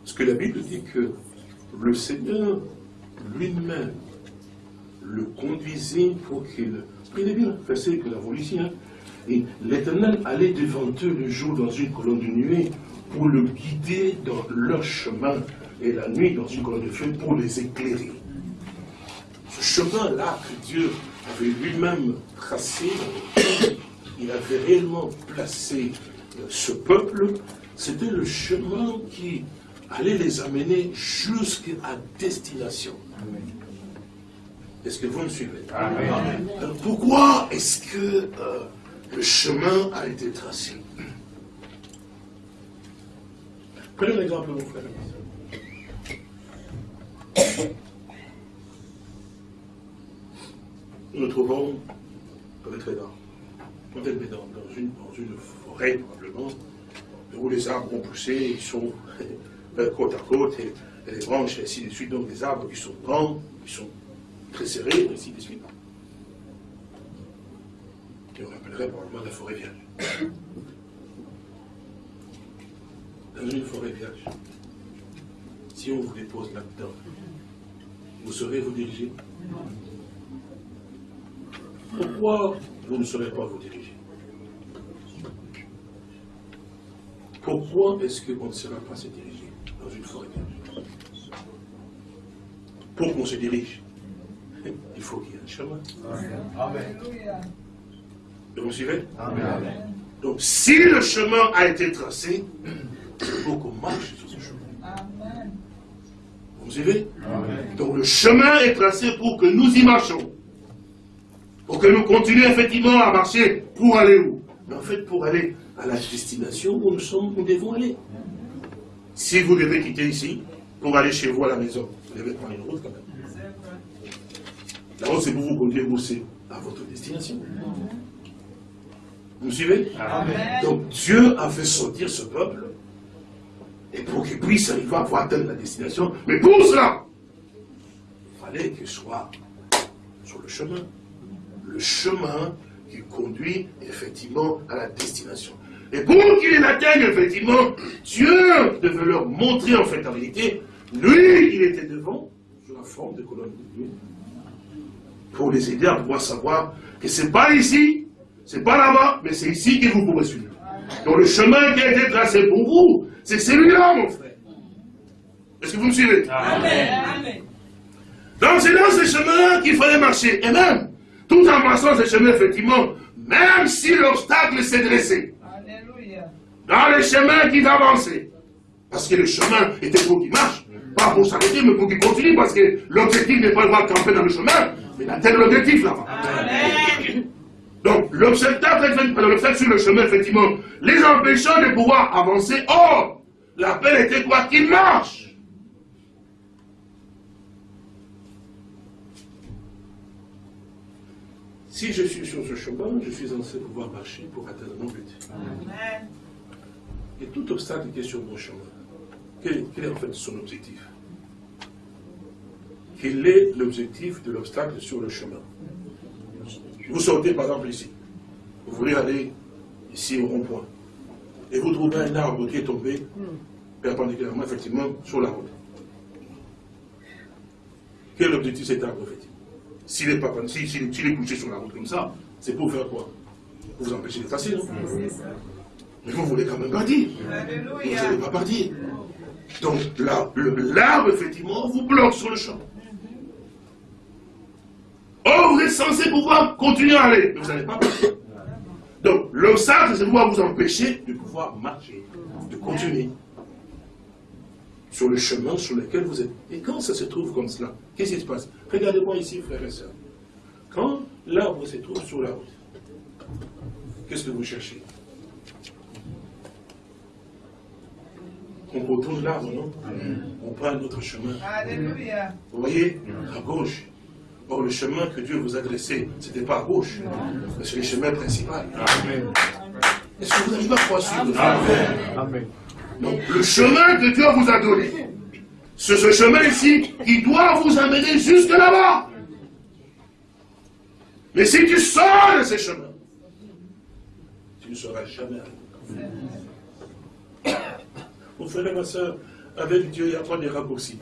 Parce que la Bible dit que le Seigneur lui-même le conduisait pour qu'il... Prenez bien verset que ici. Hein. Et l'Éternel allait devant eux le jour dans une colonne de nuée pour le guider dans leur chemin et la nuit dans une colonne de feu pour les éclairer. Ce chemin-là que Dieu avait lui-même tracé, il avait réellement placé ce peuple, c'était le chemin qui allait les amener jusqu'à destination. Est-ce que vous me suivez? Amen. Pourquoi est-ce que euh, le chemin a été tracé? Prenez l'exemple, mon frère. Nous nous trouvons peut-être dans, peut dans, dans, une, dans une forêt, probablement, où les arbres ont poussé, ils sont côte à côte, et, les branches, et ainsi de suite. Donc des arbres qui sont grands, qui sont très serrés, et ainsi de suite. Et on appellerait probablement la forêt vierge. Dans une forêt vierge, si on vous dépose là-dedans, vous saurez vous diriger Pourquoi vous ne saurez pas vous diriger Pourquoi est-ce qu'on ne saura pas se diriger dans une forêt Pour qu'on se dirige, il faut qu'il y ait un chemin. Amen. Vous suivez? Amen. Donc, si le chemin a été tracé, il faut qu'on marche sur ce chemin. Amen. Vous suivez? Donc, le chemin est tracé pour que nous y marchons. Pour que nous continuions effectivement à marcher pour aller où? Mais en fait, pour aller à la destination où nous sommes, nous devons aller. Si vous devez quitter ici, pour aller chez vous à la maison, vous devez prendre une route quand même. La route, c'est pour vous conduire aussi à votre destination. Vous me suivez Donc Dieu a fait sortir ce peuple, et pour qu'il puisse arriver à pouvoir atteindre la destination, mais pour cela, il fallait qu'il soit sur le chemin. Le chemin qui conduit effectivement à la destination. Et pour qu'il l'atteigne, effectivement, Dieu devait leur montrer en fait la vérité. Lui, il était devant, sous la forme de colonne de nuit, pour les aider à pouvoir savoir que c'est pas ici, c'est pas là-bas, mais c'est ici que vous pourrez suivre. Donc le chemin qui a été tracé pour vous, c'est celui-là, mon frère. Est-ce que vous me suivez? Amen. Donc c'est dans ce chemin qu'il fallait marcher. Et même, tout en marchant ce chemin, effectivement, même si l'obstacle s'est dressé, dans le chemin qui va avancer, parce que le chemin était pour qu'il marche, pas pour s'arrêter, mais pour qu'il continue, parce que l'objectif n'est pas de voir camper dans le chemin, mais d'atteindre l'objectif là-bas. Donc, l'obstacle le fait sur le chemin, effectivement, les empêchant de pouvoir avancer. Or, l'appel était quoi Qu'il marche. Si je suis sur ce chemin, je suis censé pouvoir marcher pour atteindre mon but. Et tout obstacle qui est sur mon chemin, quel est en fait son objectif? Quel est l'objectif de l'obstacle sur le chemin? Vous sortez par exemple ici, vous voulez aller ici au rond-point, et vous trouvez un arbre qui est tombé perpendiculairement, effectivement, sur la route. Quel est l'objectif de cet arbre, effectivement S'il est, pas, est couché sur la route comme ça, c'est pour faire quoi? Pour vous empêcher de passer, Mais vous voulez quand même partir. Vous n'allez pas partir. Donc l'arbre, effectivement, vous bloque sur le champ. Oh, vous êtes censé pouvoir continuer à aller, mais vous n'allez pas marcher. Donc, l'obstacle, c'est pouvoir vous empêcher de pouvoir marcher, de continuer sur le chemin sur lequel vous êtes. Et quand ça se trouve comme cela, qu'est-ce qui se passe? Regardez-moi ici, frères et sœurs. Quand l'arbre se trouve sur la route, qu'est-ce que vous cherchez? On retourne l'arbre, non On prend un autre chemin. Alléluia. Vous voyez, à gauche. Or, le chemin que Dieu vous a dressé, ce n'était pas à gauche, mais c'est le chemin principal. Amen. Est-ce que vous pas à suivre Amen. Donc, le chemin que Dieu vous a donné, c'est ce chemin ici qui doit vous amener jusque là-bas. Mais si tu sors de ces chemins, tu ne seras jamais arrivé. Mon frère et ma soeur, avec Dieu, il n'y a pas de raccourcis.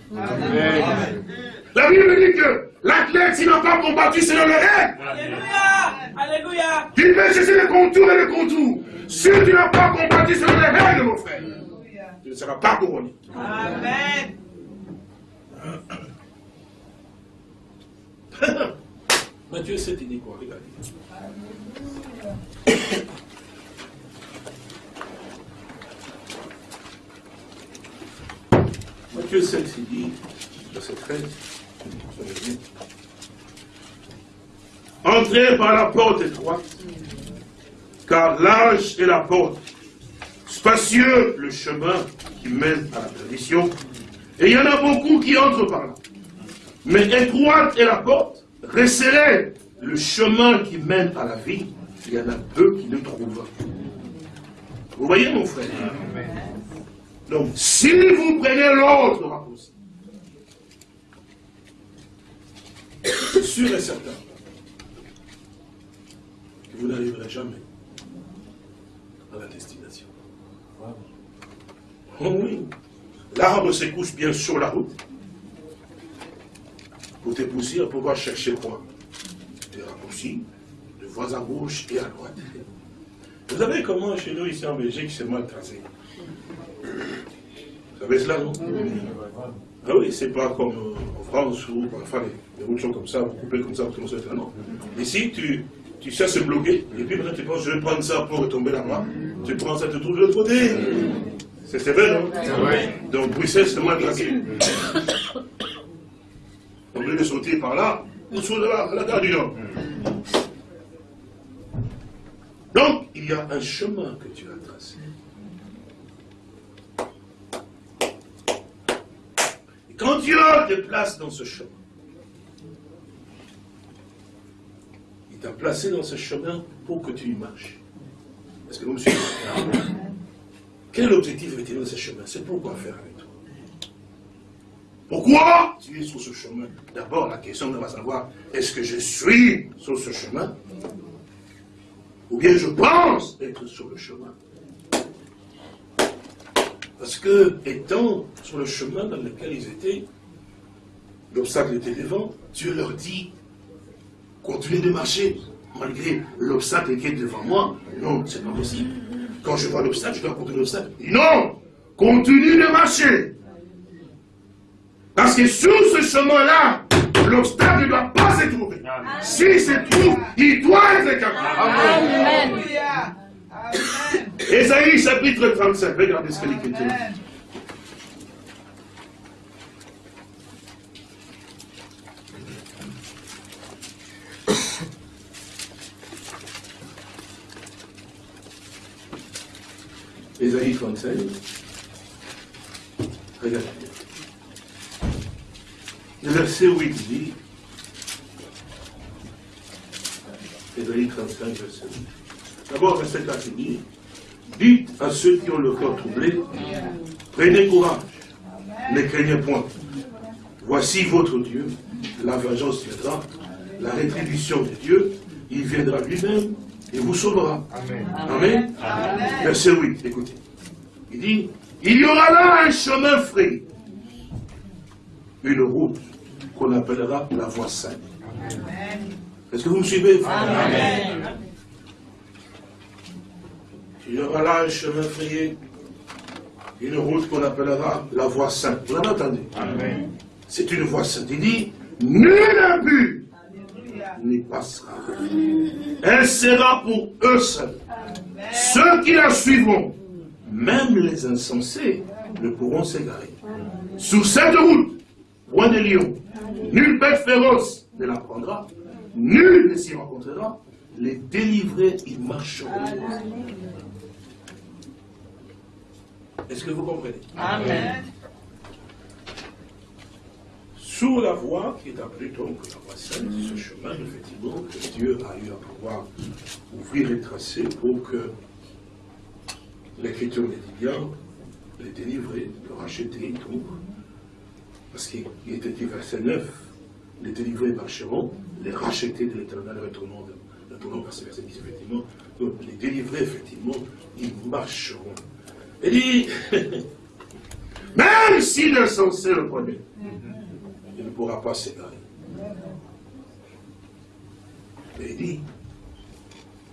La Bible dit que l'athlète, s'il n'a pas combattu selon les règles, Alléluia. il peut chercher les contours et les contours. Si tu n'as pas combattu selon les règles, mon frère, tu ne seras pas couronné. Amen. Matthieu 7, il dit quoi Regardez. 7, il dit, verset 13, Entrez par la porte étroite, car large est la porte, spacieux le chemin qui mène à la perdition, et il y en a beaucoup qui entrent par là. Mais étroite est la porte, resserrez le chemin qui mène à la vie, il y en a peu qui le trouvent. Vous voyez mon frère? Donc, si vous prenez l'autre sûr et certain que vous n'arriverez jamais à la destination. Oh oui, l'arbre se couche bien sur la route pour te pousser à pouvoir chercher quoi? Des raccourcis, de voies à gauche et à droite. Vous savez comment chez nous, ici en Belgique, c'est mal tracé Vous savez cela, non Ah oui, c'est pas comme euh, en France où, enfin, les routes sont comme ça, vous coupez comme ça, vous commencez à non. Ici, tu, tu sais se bloquer, et puis maintenant tu penses, je vais prendre ça pour retomber là-bas. Tu prends ça, tu trouves de l'autre côté. C'est vrai, non Donc Bruxelles, c'est mal. Au lieu de sauter par là, on saute là, à la gare du Nord. Donc, il y a un chemin que tu as tracé. Et quand Dieu te place dans ce chemin, il t'a placé dans ce chemin pour que tu y marches. Est-ce que vous me suivez? Quel objectif est-il dans ce chemin? C'est pourquoi faire avec toi. Pourquoi tu es sur ce chemin? D'abord, la question de savoir, est-ce que je suis sur ce chemin? Ou bien je pense être sur le chemin? Parce que, étant sur le chemin dans lequel ils étaient, l'obstacle était devant, Dieu leur dit, continuez de marcher, malgré l'obstacle qui est devant moi. Non, c'est pas possible. Quand je vois l'obstacle, je dois continuer l'obstacle. Non Continue de marcher parce que sur ce chemin-là, l'obstacle ne doit pas se trouver. S'il se trouve, il doit être écarté. Amen. Ésaïe chapitre 35, regardez ce que l'Écriture dit. Ésaïe 35. Regardez. Le verset 8 dit, Ésaïe 35, verset 8. D'abord, verset 4 dit, dites à ceux qui ont le cœur troublé, prenez courage, ne craignez point. Voici votre Dieu, la vengeance viendra, la rétribution de Dieu, il viendra lui-même et vous sauvera. Amen. Amen. Verset 8, écoutez. Il dit, il y aura là un chemin frais, une route qu'on appellera la voie sainte. Est-ce que vous me suivez? Amen. Il y aura là un chemin frayé, une route qu'on appellera la voie sainte. Vous l'avez entendu. C'est une voie sainte. Il dit, nul but n'y passera. Elle sera pour eux seuls. Ceux qui la suivront, même les insensés, ne pourront s'égarer. Sur cette route, point de lions, Nulle bête féroce ne la prendra, nul ne s'y rencontrera. Les délivrés, ils marcheront. Est-ce que vous comprenez? Amen. Sur la voie qui est appelée donc la voie sainte, ce chemin, effectivement, que Dieu a eu à pouvoir ouvrir et tracer pour que l'Écriture les dit bien, les délivrer, le racheter et tout. Parce qu'il était dit verset 9, les délivrer marcheront, les racheter de l'éternel retournant, retournant vers ce verset 10, effectivement. Donc, les délivrer, effectivement, ils marcheront. Il dit, même si l'insensé le prenait, il ne pourra pas s'égarer. Mais il dit,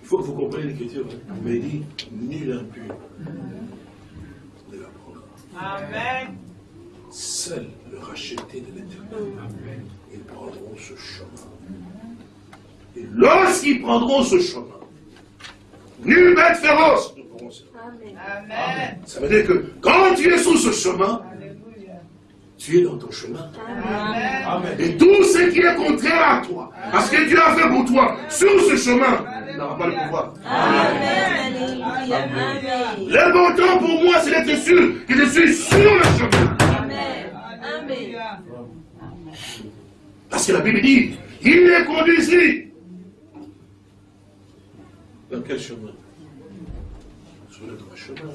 il faut que vous compreniez l'écriture, hein. mais il dit, nul impur ne la prendra. Amen. Seul le racheté de l'éternel, ils prendront ce chemin. Et lorsqu'ils prendront ce chemin, nulle bête féroce ne pourront se Amen. Ça veut dire que quand tu es sur ce chemin, Alléluia. tu es dans ton chemin. Amen. Et tout ce qui est contraire à toi, à ce que Dieu a fait pour toi, sur ce chemin, n'aura pas le pouvoir. Amen. Amen. Le bon temps pour moi, c'est d'être sûr que je suis sur le chemin. Amen. Amen. Parce que la Bible dit, il les conduisit. Dans quel chemin? Sur le droit chemin.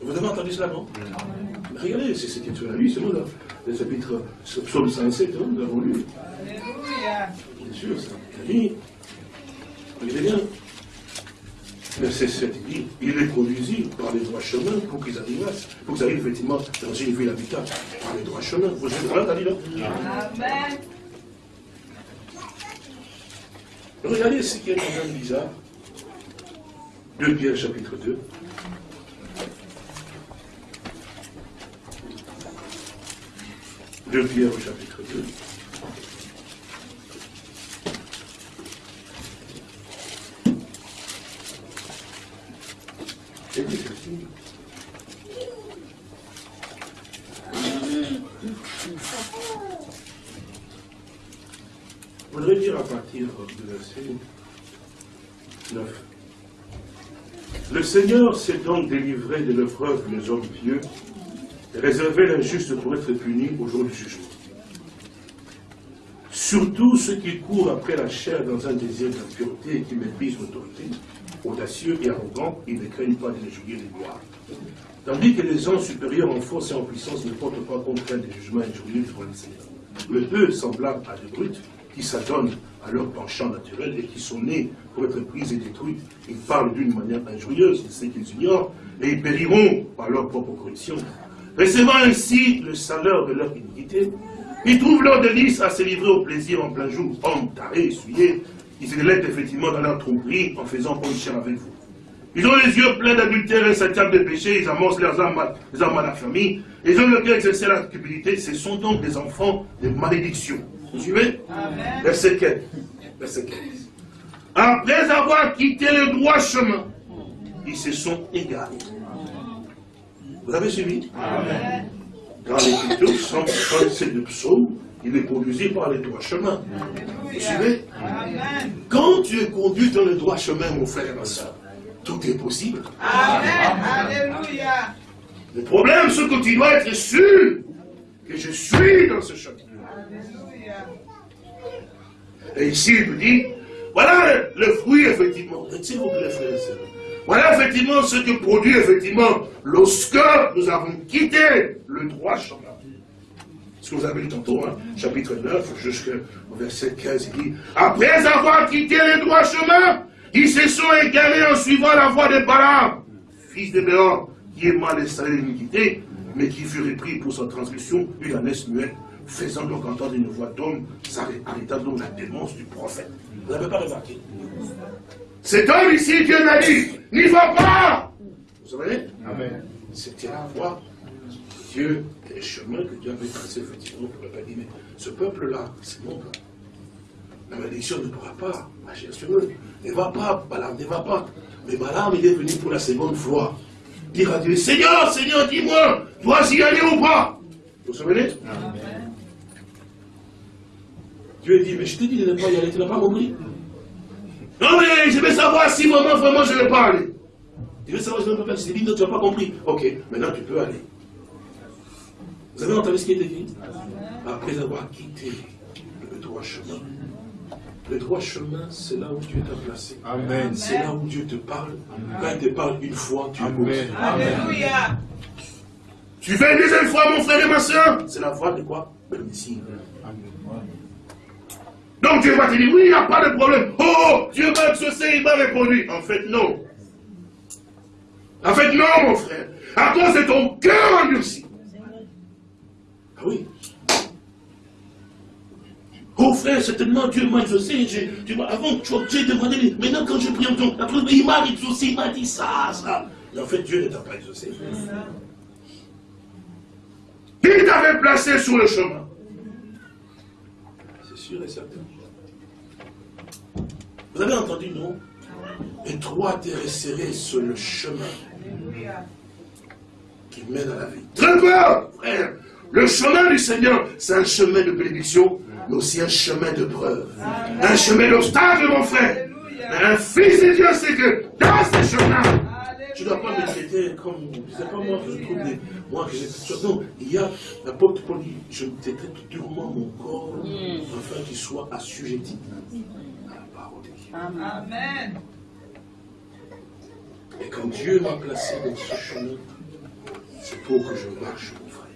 Vous avez entendu cela, non? Regardez, c'est que tu as lu, c'est moi, le chapitre, psaume 107, hein, nous l'avons lu. Alléluia. Bien sûr. Il dit, regardez bien. Verset 7, il dit, il les conduisit par les droits chemins pour qu'ils arrivent, pour qu'ils arrivent effectivement dans une ville habitable, par les droits chemins. Vous avez dit là? Amen. Regardez ce qui est quand même bizarre. 2 Pierre chapitre 2. Deux Pierre au chapitre 2. C'est dit ceci. Je voudrais dire à partir du verset 9. Le Seigneur s'est donc délivré de l'épreuve les hommes pieux et réservé l'injuste pour être puni au jour du jugement. Surtout ceux qui courent après la chair dans un désir d'impureté et qui méprisent l'autorité, audacieux et arrogants, ils ne craignent pas de les juger les gloires. Tandis que les hommes supérieurs en force et en puissance ne portent pas compte des jugements injurieux devant le Seigneur. Mais eux, semblables à des brutes, qui s'adonnent à leur penchant naturel et qui sont nés pour être pris et détruits, ils parlent d'une manière injurieuse de ce qu'ils ignorent, et ils périront par leur propre corruption. Recevant ainsi le salaire de leur iniquité, ils trouvent leur délice à se livrer au plaisir en plein jour, hommes tarés, essuyés, ils se délectent effectivement dans leur tromperie en faisant bonne avec vous. Ils ont les yeux pleins d'adultère et insatiables de péché, ils amassent leurs âmes, à- les âmes à la famille, ils ont le cœur exercé la cupidité, ce sont donc des enfants de malédiction. Vous suivez Amen. Verset 15. Verset 15. Après avoir quitté le droit chemin, ils se sont égarés. Vous avez suivi? Amen. Dans l'écriture, 137 de psaume, il est conduit par les droits chemins. Vous suivez? Amen. Quand tu es conduit dans le droit chemin, mon frère et ma soeur, tout est possible. Amen. Alléluia. Le problème, c'est que tu dois être sûr que je suis dans ce chemin. Alléluia. Et ici, il me dit, voilà le, fruit, effectivement. Vous plaît, frères et sœurs. Voilà, effectivement, ce que produit, effectivement, lorsque nous avons quitté le droit chemin. Ce que vous avez lu tantôt, hein, chapitre 9, jusqu'au verset 15, il dit, après avoir quitté le droit chemin, ils se sont égarés en suivant la voie de Balaam, fils de Béor, qui est mal installé l'iniquité, mais qui fut repris pour sa transgression, une ânesse muette, faisant donc entendre une voix d'homme, s'arrêta donc la démence du prophète. Vous n'avez pas remarqué Cet homme ici, Dieu l'a dit, n'y va pas Vous savez Amen. C'était la voie de Dieu, et le chemin que Dieu avait tracé effectivement pour le peuple. Mais ce peuple-là, c'est mon peuple. La malédiction ne pourra pas agir sur eux. Ne va pas, Balaam, ne va pas. Mais Balaam, il est venu pour la seconde fois. Dire à Dieu, Seigneur, Seigneur, dis-moi, dois-je y aller ou pas? Vous vous souvenez? Dieu dit, mais je te dis de ne pas y aller, tu n'as pas compris Non mais je vais savoir si vraiment, vraiment je ne vais pas aller. Tu veux savoir ce que papa Je dit, non, tu n'as pas compris. Ok, maintenant tu peux aller. Vous avez entendu ce qui est écrit Après avoir quitté le droit chemin. Le droit chemin, c'est là où Dieu t'a placé. Amen. C'est là où Dieu te parle. Quand il te parle une fois, tu Amen. Alléluia. Tu fais une deuxième fois, mon frère et ma soeur? C'est la voix de quoi? Le Messie. Donc Dieu va te dire, oui, il n'y a pas de problème. Oh, Dieu m'a exaucé, il m'a répondu. En fait, non. En fait, non, mon frère. À cause de ton cœur endurci. Ah oui. Oh frère, certainement Dieu m'a exaucé. Tu vois, avant, tu demandé, maintenant quand je prie en ton, il m'a exaucé, il m'a dit ça, ça. Mais en fait, Dieu ne t'a pas exaucé. Il t'avait placé sur le chemin. C'est sûr et certain. Vous avez entendu, non? Étroite et resserré sur le chemin qui mène à la vie. Très peur, frère. Le chemin du Seigneur, c'est un chemin de bénédiction, mais aussi un chemin de preuve. Un chemin d'obstacle, mon frère. un fils de Dieu, c'est que dans ce chemin, tu ne dois pas me traiter comme, c'est pas moi que je trouve des, moi que j'ai, non, il y a, l'apôtre Paul dit, je traite durement mon corps, afin qu'il soit assujetti à la parole de Dieu. Amen. Et quand Dieu m'a placé dans ce chemin, c'est pour que je marche, mon frère.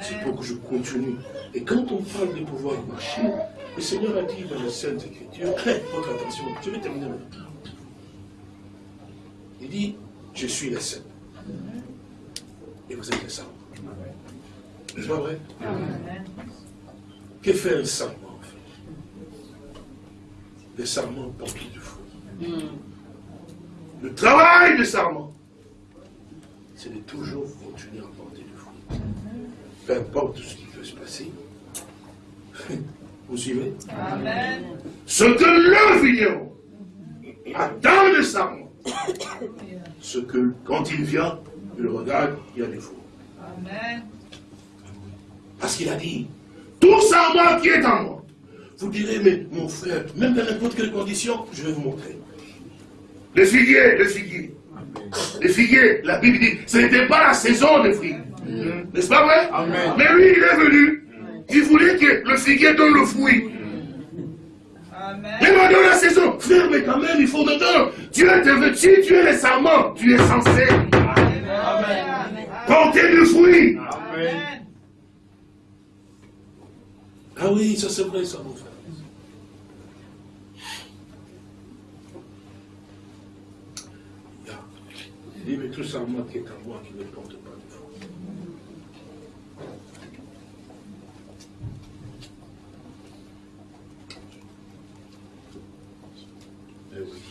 C'est pour que je continue. Et quand on parle de pouvoir marcher, le Seigneur a dit dans la Sainte Écriture, votre attention, je vais terminer maintenant. Il dit, je suis le Saint. Et vous êtes le Saint. C'est pas vrai? Que fait en fait Le serment porte du fruit. Le travail du serment, c'est de toujours continuer à porter du fruit. Peu importe ce qui peut se passer. Vous suivez? Amen. Ce que le vigneron attend le serment, ce que quand il vient, il regarde, il y a des fruits. Amen. Parce qu'il a dit, tout serment qui est en moi. Vous direz, mais mon frère, même dans n'importe quelle condition, je vais vous montrer. Le figuier, le figuier. Le figuier, la Bible dit, ce n'était pas la saison des fruits. N'est-ce pas vrai? Amen. Mais lui, il est venu. Il voulait que le figuier donne le fruit. Amen. Mais maintenant la saison, frère, mais quand même, il faut dedans. Dieu te veut, si tu es le serment, tu es censé porter du fruit. Amen. Ah oui, ça c'est vrai, ça, mon frère. Il y a- il dit, mais tout serment qui est en moi qui ne porte pas de fruit. Eh oui.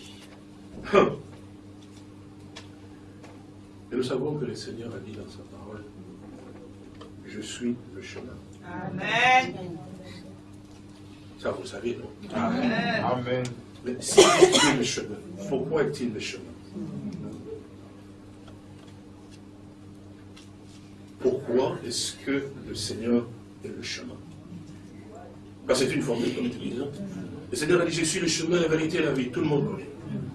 Et nous savons que le Seigneur a dit dans sa parole, je suis le chemin. Amen. Ça, vous savez, non? Amen. Amen. Mais si est le chemin, pourquoi est-il le chemin? Pourquoi est-ce que le Seigneur est le chemin c'est une formule comme tu dis. non Le Seigneur a dit, je suis le chemin, la vérité et la vie. Tout le monde connaît.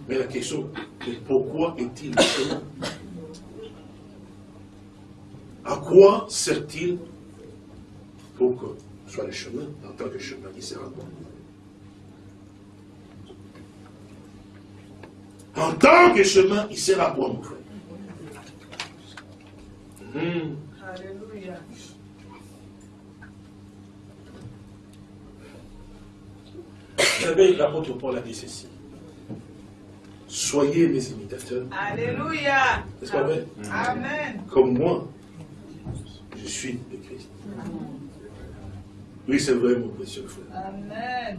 Mais la question est pourquoi est-il le chemin À quoi sert-il pour que soit le chemin, en tant que chemin, il sert à quoi En tant que chemin, il sert à quoi, mon frère? Hmm. Alléluia. Vous savez, l'apôtre Paul a dit ceci. Soyez mes imitateurs, Alléluia. n'est-ce pas vrai Amen. Comme moi, je suis de Christ. Oui, c'est vrai, mon précieux frère. Amen.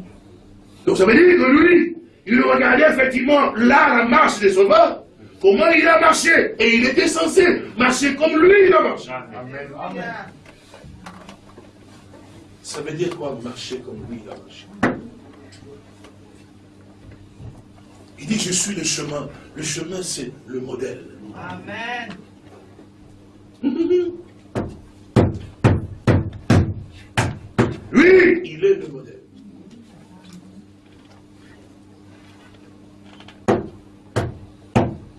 Donc ça veut dire que lui, il regardait effectivement là la marche des sauveurs, comment il a marché, et il était censé marcher comme lui il a marché. Amen. Ça veut dire quoi marcher comme lui il a marché? Il dit je suis le chemin. Le chemin c'est le modèle. Amen. Lui, il est le modèle.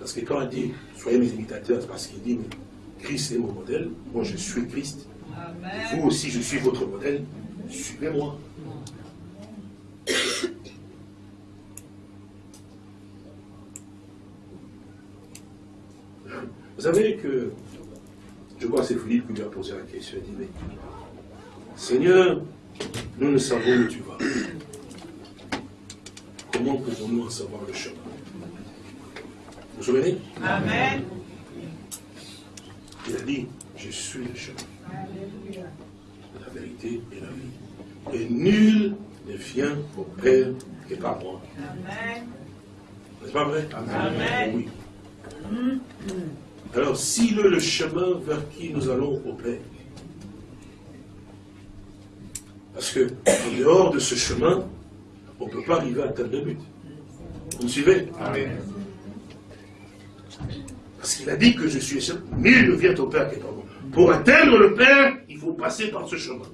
Parce que quand il dit, soyez mes imitateurs, c'est parce qu'il dit, Christ est mon modèle, moi je suis Christ. Vous aussi, je suis votre modèle, suivez-moi. Vous savez que, je crois que c'est Philippe qui lui a posé la question, il dit, mais, Seigneur, nous ne savons où tu vas. Comment pouvons-nous en savoir le chemin? Vous vous souvenez Amen. Il a dit, je suis le chemin, la vérité et la vie. Et nul ne vient au Père que par moi. Amen. N'est-ce pas vrai? Amen. Oui. Alors, s'il est le chemin vers qui nous allons au Père, parce que en dehors de ce chemin, on ne peut pas arriver à atteindre le but. Vous me suivez? Amen. Parce qu'il a dit que je suis chemin. Nul ne vient au Père que par moi. Pour atteindre le Père, il faut passer par ce chemin.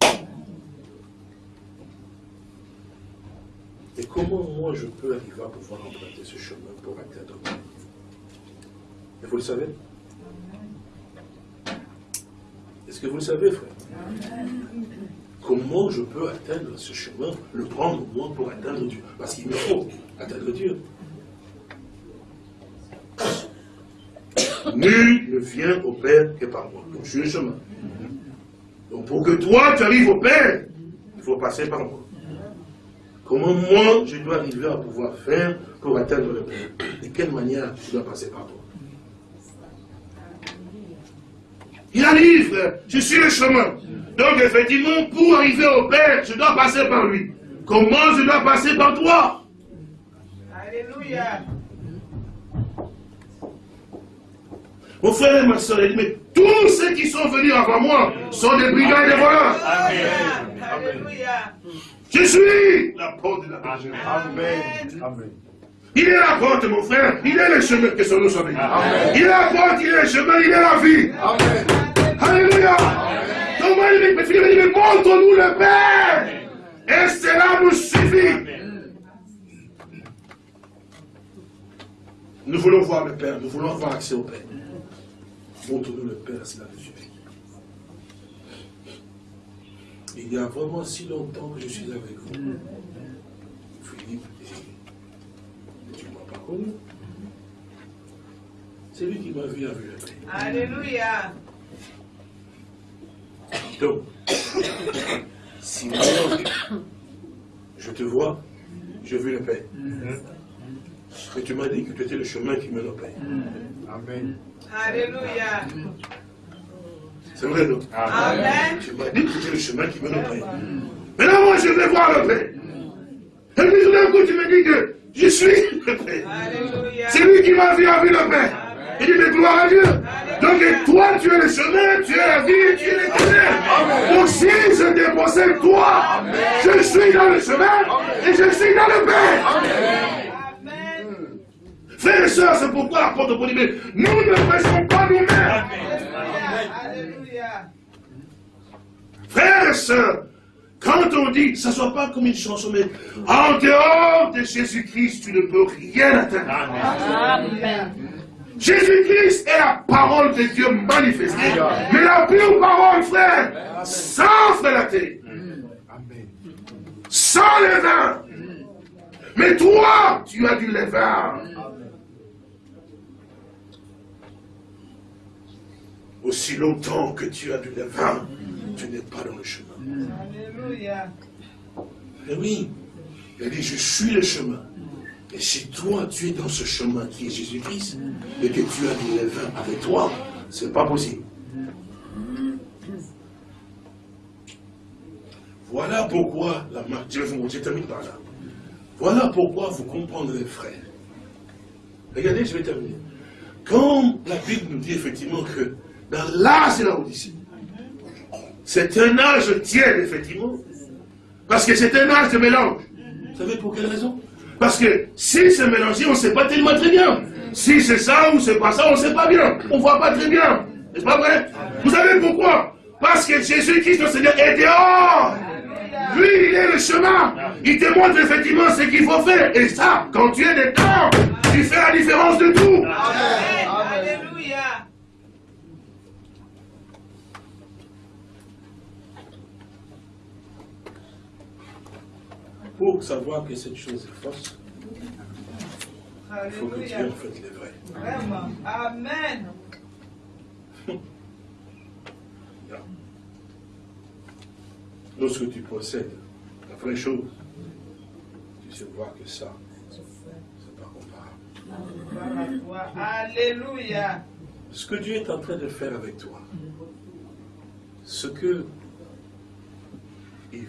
Et comment moi je peux arriver à pouvoir emprunter ce chemin pour atteindre le Père Et vous le savez? Est-ce que vous le savez, frère? Comment je peux atteindre ce chemin, le prendre moi pour atteindre Dieu? Parce qu'il me faut atteindre Dieu. Nul ne vient au Père que par moi. Donc je suis le chemin. Donc pour que toi tu arrives au Père, il faut passer par moi. Comment moi je dois arriver à pouvoir faire pour atteindre le Père? De quelle manière je dois passer par toi? Il arrive, frère. Je suis le chemin. Donc, effectivement, pour arriver au Père, je dois passer par lui. Comment je dois passer par toi? Alléluia. Mon frère et ma soeur, il dit, mais tous ceux qui sont venus avant moi sont des brigands et des voleurs. Alléluia. Je suis la porte de la. Amen. Amen. Il est la porte, mon frère. Il est le chemin que son béni. Amen. Il est la porte, il est le chemin, il est la vie. Amen. Alléluia. Donc, moi, il il dit, mais montre-nous le Père. Et cela nous suffit. Nous voulons voir le Père, nous voulons avoir accès au Père. Montre-nous le Père, cela nous suffit. Il y a vraiment si longtemps que je suis avec vous. Philippe, et tu ne m'as pas connu. C'est lui qui m'a vu le Père. Alléluia. Donc, si moi, je te vois, je veux le Père. Et tu m'as dit que tu étais le chemin qui mène au Père. Amen. Alléluia. C'est vrai, non? Amen. Tu m'as dit que le chemin qui mène au Père. Maintenant, moi, je vais voir le Père. Et puis tout d'un coup, tu me dis que je suis le Père. C'est lui qui m'a vu avec le Père. Il dit, mais gloire à Dieu. Donc, et toi, tu es le chemin, tu es la vie, tu es l'éternel. Donc, si je dépossède toi, je suis dans le chemin et je suis dans le Père. Frères et sœurs, c'est pourquoi l'apôtre Paul dit, mais nous ne prêchons pas nous-mêmes. Frères et sœurs, quand on dit, ça ne soit pas comme une chanson, mais en dehors de Jésus-Christ, tu ne peux rien atteindre. Jésus-Christ est la parole de Dieu manifestée. Mais la pure parole, frère, sans Amen. sans levain. Mais toi, tu as du levain. Aussi longtemps que tu as du levain, tu n'es pas dans le chemin. Alléluia. Eh oui, il a dit, je suis le chemin. Et si toi, tu es dans ce chemin qui est Jésus-Christ, et que tu as du levain avec toi, c'est pas possible. Voilà pourquoi la marque, je termine par là. Voilà pourquoi vous comprendrez, frère. Regardez, je vais terminer. Quand la Bible nous dit effectivement que dans l'âge de la Odyssée, c'est un âge tiède, effectivement, parce que c'est un âge de mélange. Vous savez pour quelle raison? Parce que si c'est mélangé, on ne sait pas tellement très bien. Si c'est ça ou c'est pas ça, on ne sait pas bien. On ne voit pas très bien. N'est-ce pas vrai? Vous savez pourquoi? Parce que Jésus-Christ, le Seigneur, est dehors. Lui, il est le chemin. Il te montre effectivement ce qu'il faut faire. Et ça, quand tu es dedans, tu fais la différence de tout. Amen. Alléluia. Pour savoir que cette chose est fausse, il faut que Dieu en fait les vrais. Vraiment. Amen. Lorsque tu possèdes la vraie chose, tu sais voir que ça, c'est pas comparable. Alléluia. Ce que Dieu est en train de faire avec toi, ce que il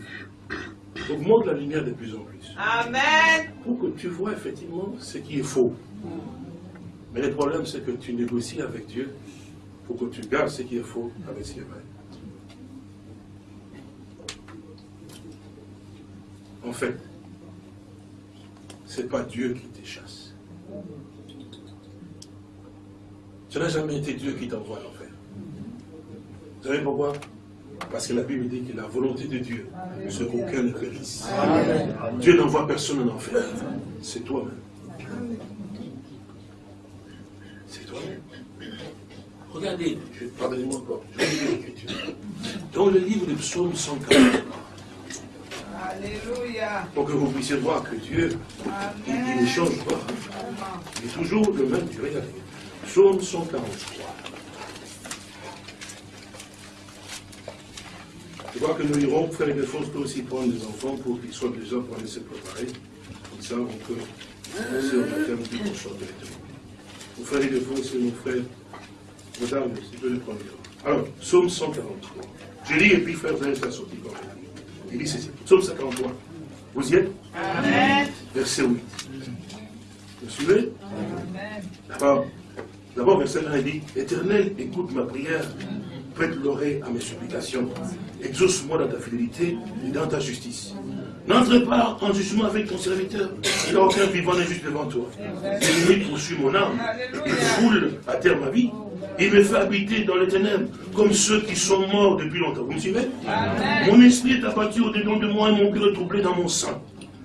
augmente la lumière de plus en plus, Amen. pour que tu vois effectivement ce qui est faux. Mais le problème, c'est que tu négocies avec Dieu pour que tu gardes ce qui est faux avec ce qui est vrai. En fait, c'est pas Dieu qui te chasse. Ce n'a jamais été Dieu qui t'envoie à l'enfer. Vous savez pourquoi? Parce que la Bible dit que la volonté de Dieu, c'est qu'aucun ne périsse. Dieu n'envoie personne en enfer. C'est toi-même. C'est toi-même. Regardez, je- pardonnez-moi encore, je lis l'Écriture. Dans le livre de Psaume 140, Alléluia. pour que vous puissiez voir que Dieu, il, il ne change pas. Il est toujours le même Dieu. Psaume 143. Je vois que nous irons, frère et frères, peut aussi prendre des enfants pour qu'ils soient déjà pour aller se préparer. Comme ça, on peut commencer au puis on sort directement. Mon frère et frères, c'est mon frère. Madame, si tu peux le prendre. Alors, Psaume 143. Je lis et puis frère, vous allez faire sortir quand même. Il dit ceci. Psaume 143. Vous y êtes Amen. Verset 8. Vous suivez Amen. D'abord, d'abord, verset 1 il dit Éternel, écoute ma prière, prête l'oreille à mes supplications. Exauce-moi dans ta fidélité et dans ta justice. N'entre pas en jugement avec ton serviteur. Il n'a aucun vivant juste devant toi. L'ennemi poursuit mon âme. Il foule à terre ma vie. Il me fait habiter dans les ténèbres, comme ceux qui sont morts depuis longtemps. Vous me suivez? Mon esprit est abattu au-dedans de moi et mon cœur est troublé dans mon sein.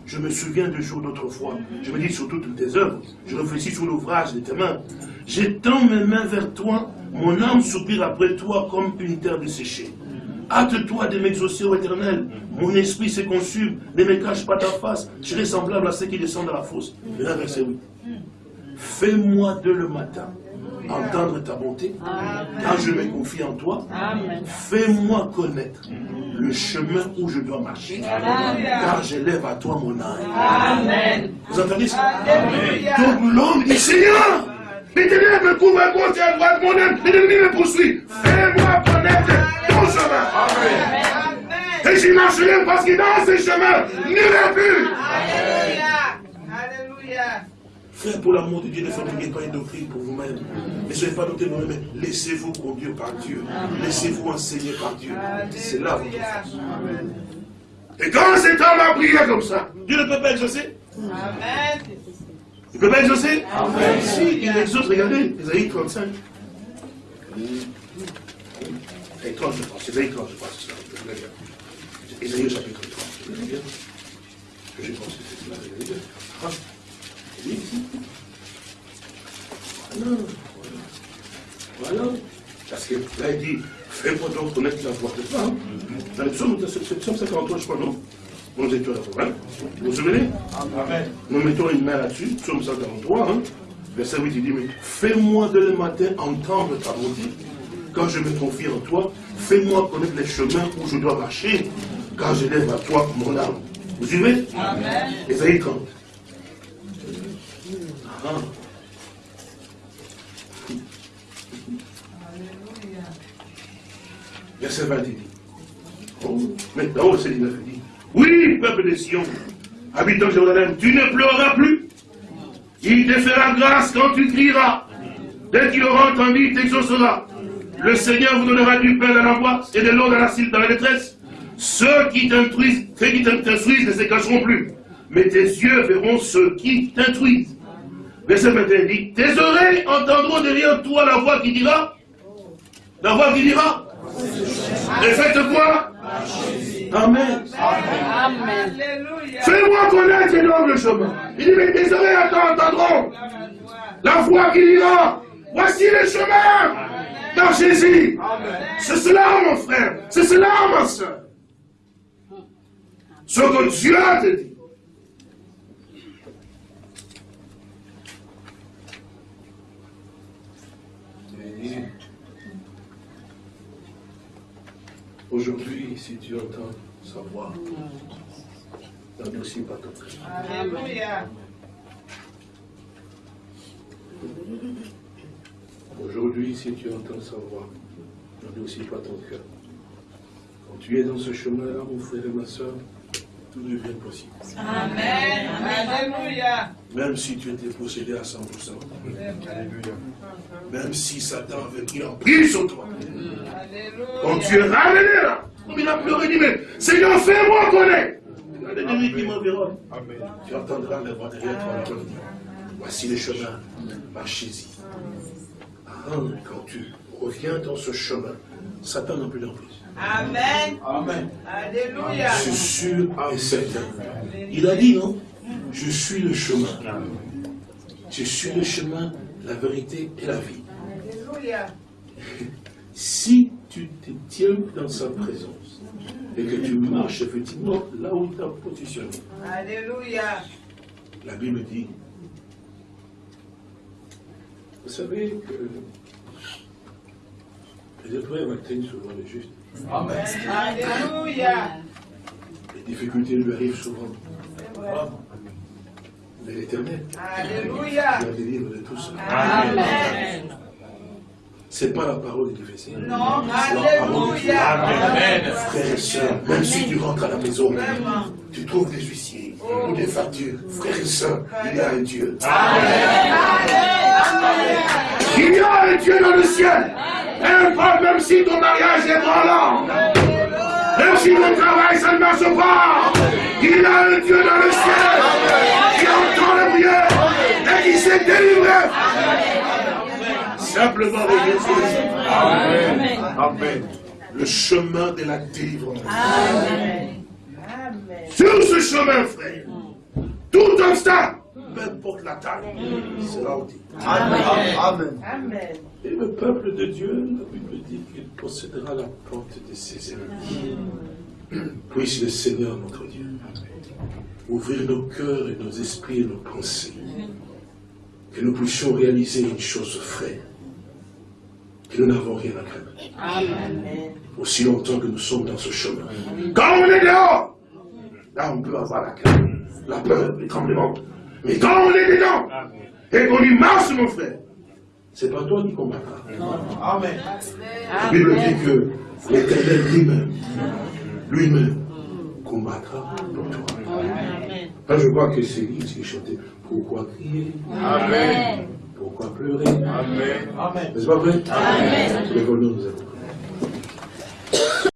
Je me souviens de jours d'autrefois. Je me dis sur toutes tes œuvres. Je réfléchis sur l'ouvrage de tes mains. J'étends mes mains vers toi. Mon âme soupire après toi comme une terre desséchée. Hâte-toi de m'exaucer, ô éternel. Mon esprit se consume. Ne me cache pas ta face. Je serai semblable à ceux qui descendent dans la fosse. Et là, verset 8. Fais-moi de le matin entendre ta bonté, car je me confie en toi. Fais-moi connaître le chemin où je dois marcher, car j'élève à toi mon âme. Amen. Vous entendez ça? Alléluia. Donc l'homme dit, Seigneur, les ténèbres me couvrent à gauche et à droite, mon âme, l'ennemi me poursuit. Fais-moi connaître ton chemin. Amen. Et j'y marcherai parce que dans ce chemin, n'irai plus. Alléluia. Alléluia. Frère, pour l'amour de Dieu, ne fabriquez pas une doctrine pour vous-même. Ne soyez pas doctrine pour vous-même. Laissez-vous conduire par Dieu. Laissez-vous enseigner par Dieu. C'est là votre force. Et quand cet homme a prié comme ça, Dieu ne peut pas exaucer Amen. Ne peut pas exaucer Si, il exauce, regardez, Isaïe 35. Et 30, je pense. Isaïe 30, je pense. c'est ça. Isaïe chapitre 30. Je vais lire. Je pense que c'est vais lire. Ah, oui. Voilà. Voilà. Parce que là, il dit, fais-moi donc connaître la voix de toi. Dans le psaume, c'est le psaume 53, je crois, non? Nous étions Vous vous souvenez? Amen. nous mettons une main là-dessus, psaume 143, hein, verset 8, il dit, mais fais-moi de le matin entendre ta bonté, quand je me confie en toi, fais-moi connaître les chemins où je dois marcher, car je lève à toi mon âme. Vous suivez? Amen. Ésaïe 30. Ah. Alléluia. Verset 20, il dit. Oh, maintenant, verset 19, il dit. Oui, peuple de Sion, habitant Jérusalem, tu ne pleureras plus. Il te fera grâce quand tu crieras. Dès qu'il aura entendu, il t'exaucera. Le Seigneur vous donnera du pain dans la voie et de l'eau dans la, dans la détresse. Ceux qui t'instruisent, ceux qui t'instruisent ne se cacheront plus. Mais tes yeux verront ceux qui t'instruisent. Verset 21 dit, tes oreilles entendront derrière toi la voix qui dira, la voix qui dira, et faites quoi? Amen. Fais-moi connaître le chemin. Il dit, mais mes oreilles entendront la voix qui dira, voici le chemin dans Jésus. C'est cela, mon frère. C'est cela, ma soeur. Ce que Dieu te dit. Et Aujourd'hui, si tu entends sa voix, n'endurcis pas ton cœur. Alléluia. Aujourd'hui, si tu entends sa voix, n'endurcis pas ton cœur. Quand tu es dans ce chemin-là, mon frère et ma soeur, tout devient possible. Amen. Alléluia. Même si tu étais possédé à 100%, Alléluia. même si Satan avait pris l'emprise sur toi, quand Alléluia. tu es ramené là, comme il a pleuré, il dit, mais Seigneur, fais-moi connaître. Regarde l'ennemi qui m'environne. Amen. Tu entendras la voix derrière toi voici le chemin, marchez-y. Ah, quand tu reviens dans ce chemin, Satan n'a plus d'emprise. Amen. Amen. Alléluia. Sûr et certain. Il a dit, non? Je suis le chemin. Je suis le chemin, la vérité et la vie. Alléluia. Si tu te tiens dans sa présence et que tu marches effectivement là où il t'a positionné, Alléluia. la Bible dit, vous savez que les épreuves atteignent souvent le juste. Amen. Alléluia. Les difficultés lui arrivent souvent. Mais l'éternel, Alléluia. il a délivre de tout ça. Amen. C'est pas la parole qui fait ça. Non, C'est la parole de Dieu. Alléluia. Frères et sœurs, même si tu rentres à la maison, tu trouves des huissiers ou des factures. Frères et sœurs, il y a un Dieu. Il y a un Dieu dans le ciel. Un pas même si ton mariage est branlant. Même si ton travail, ça ne marche pas. Il y a un Dieu dans le ciel qui entend les prières et qui s'est délivré. Simplement le chemin. Amen. Amen. Le chemin de la délivrance. Amen. Sur ce chemin, frère, tout obstacle, peu importe la taille, sera ôté. Amen. Amen. Amen. Et le peuple de Dieu, la Bible dit qu'il possédera la porte de ses ennemis. Puisse le Seigneur, notre Dieu, ouvrir nos cœurs et nos esprits et nos pensées. Que nous puissions réaliser une chose vraie. Que nous n'avons rien à craindre. Aussi longtemps que nous sommes dans ce chemin. Quand on est dehors, là on peut avoir la crainte, la peur, les tremblements. Mais quand on est dedans, et qu'on y marche, mon frère, c'est pas toi qui combattras. Amen. La Bible dit que l'éternel lui-même, lui-même, combattra pour toi. Là, je crois que c'est Lise qui chantait Pourquoi crier? Amen. Pourquoi pleurer? Amen. Amen. N'est-ce pas vrai? Amen. Nous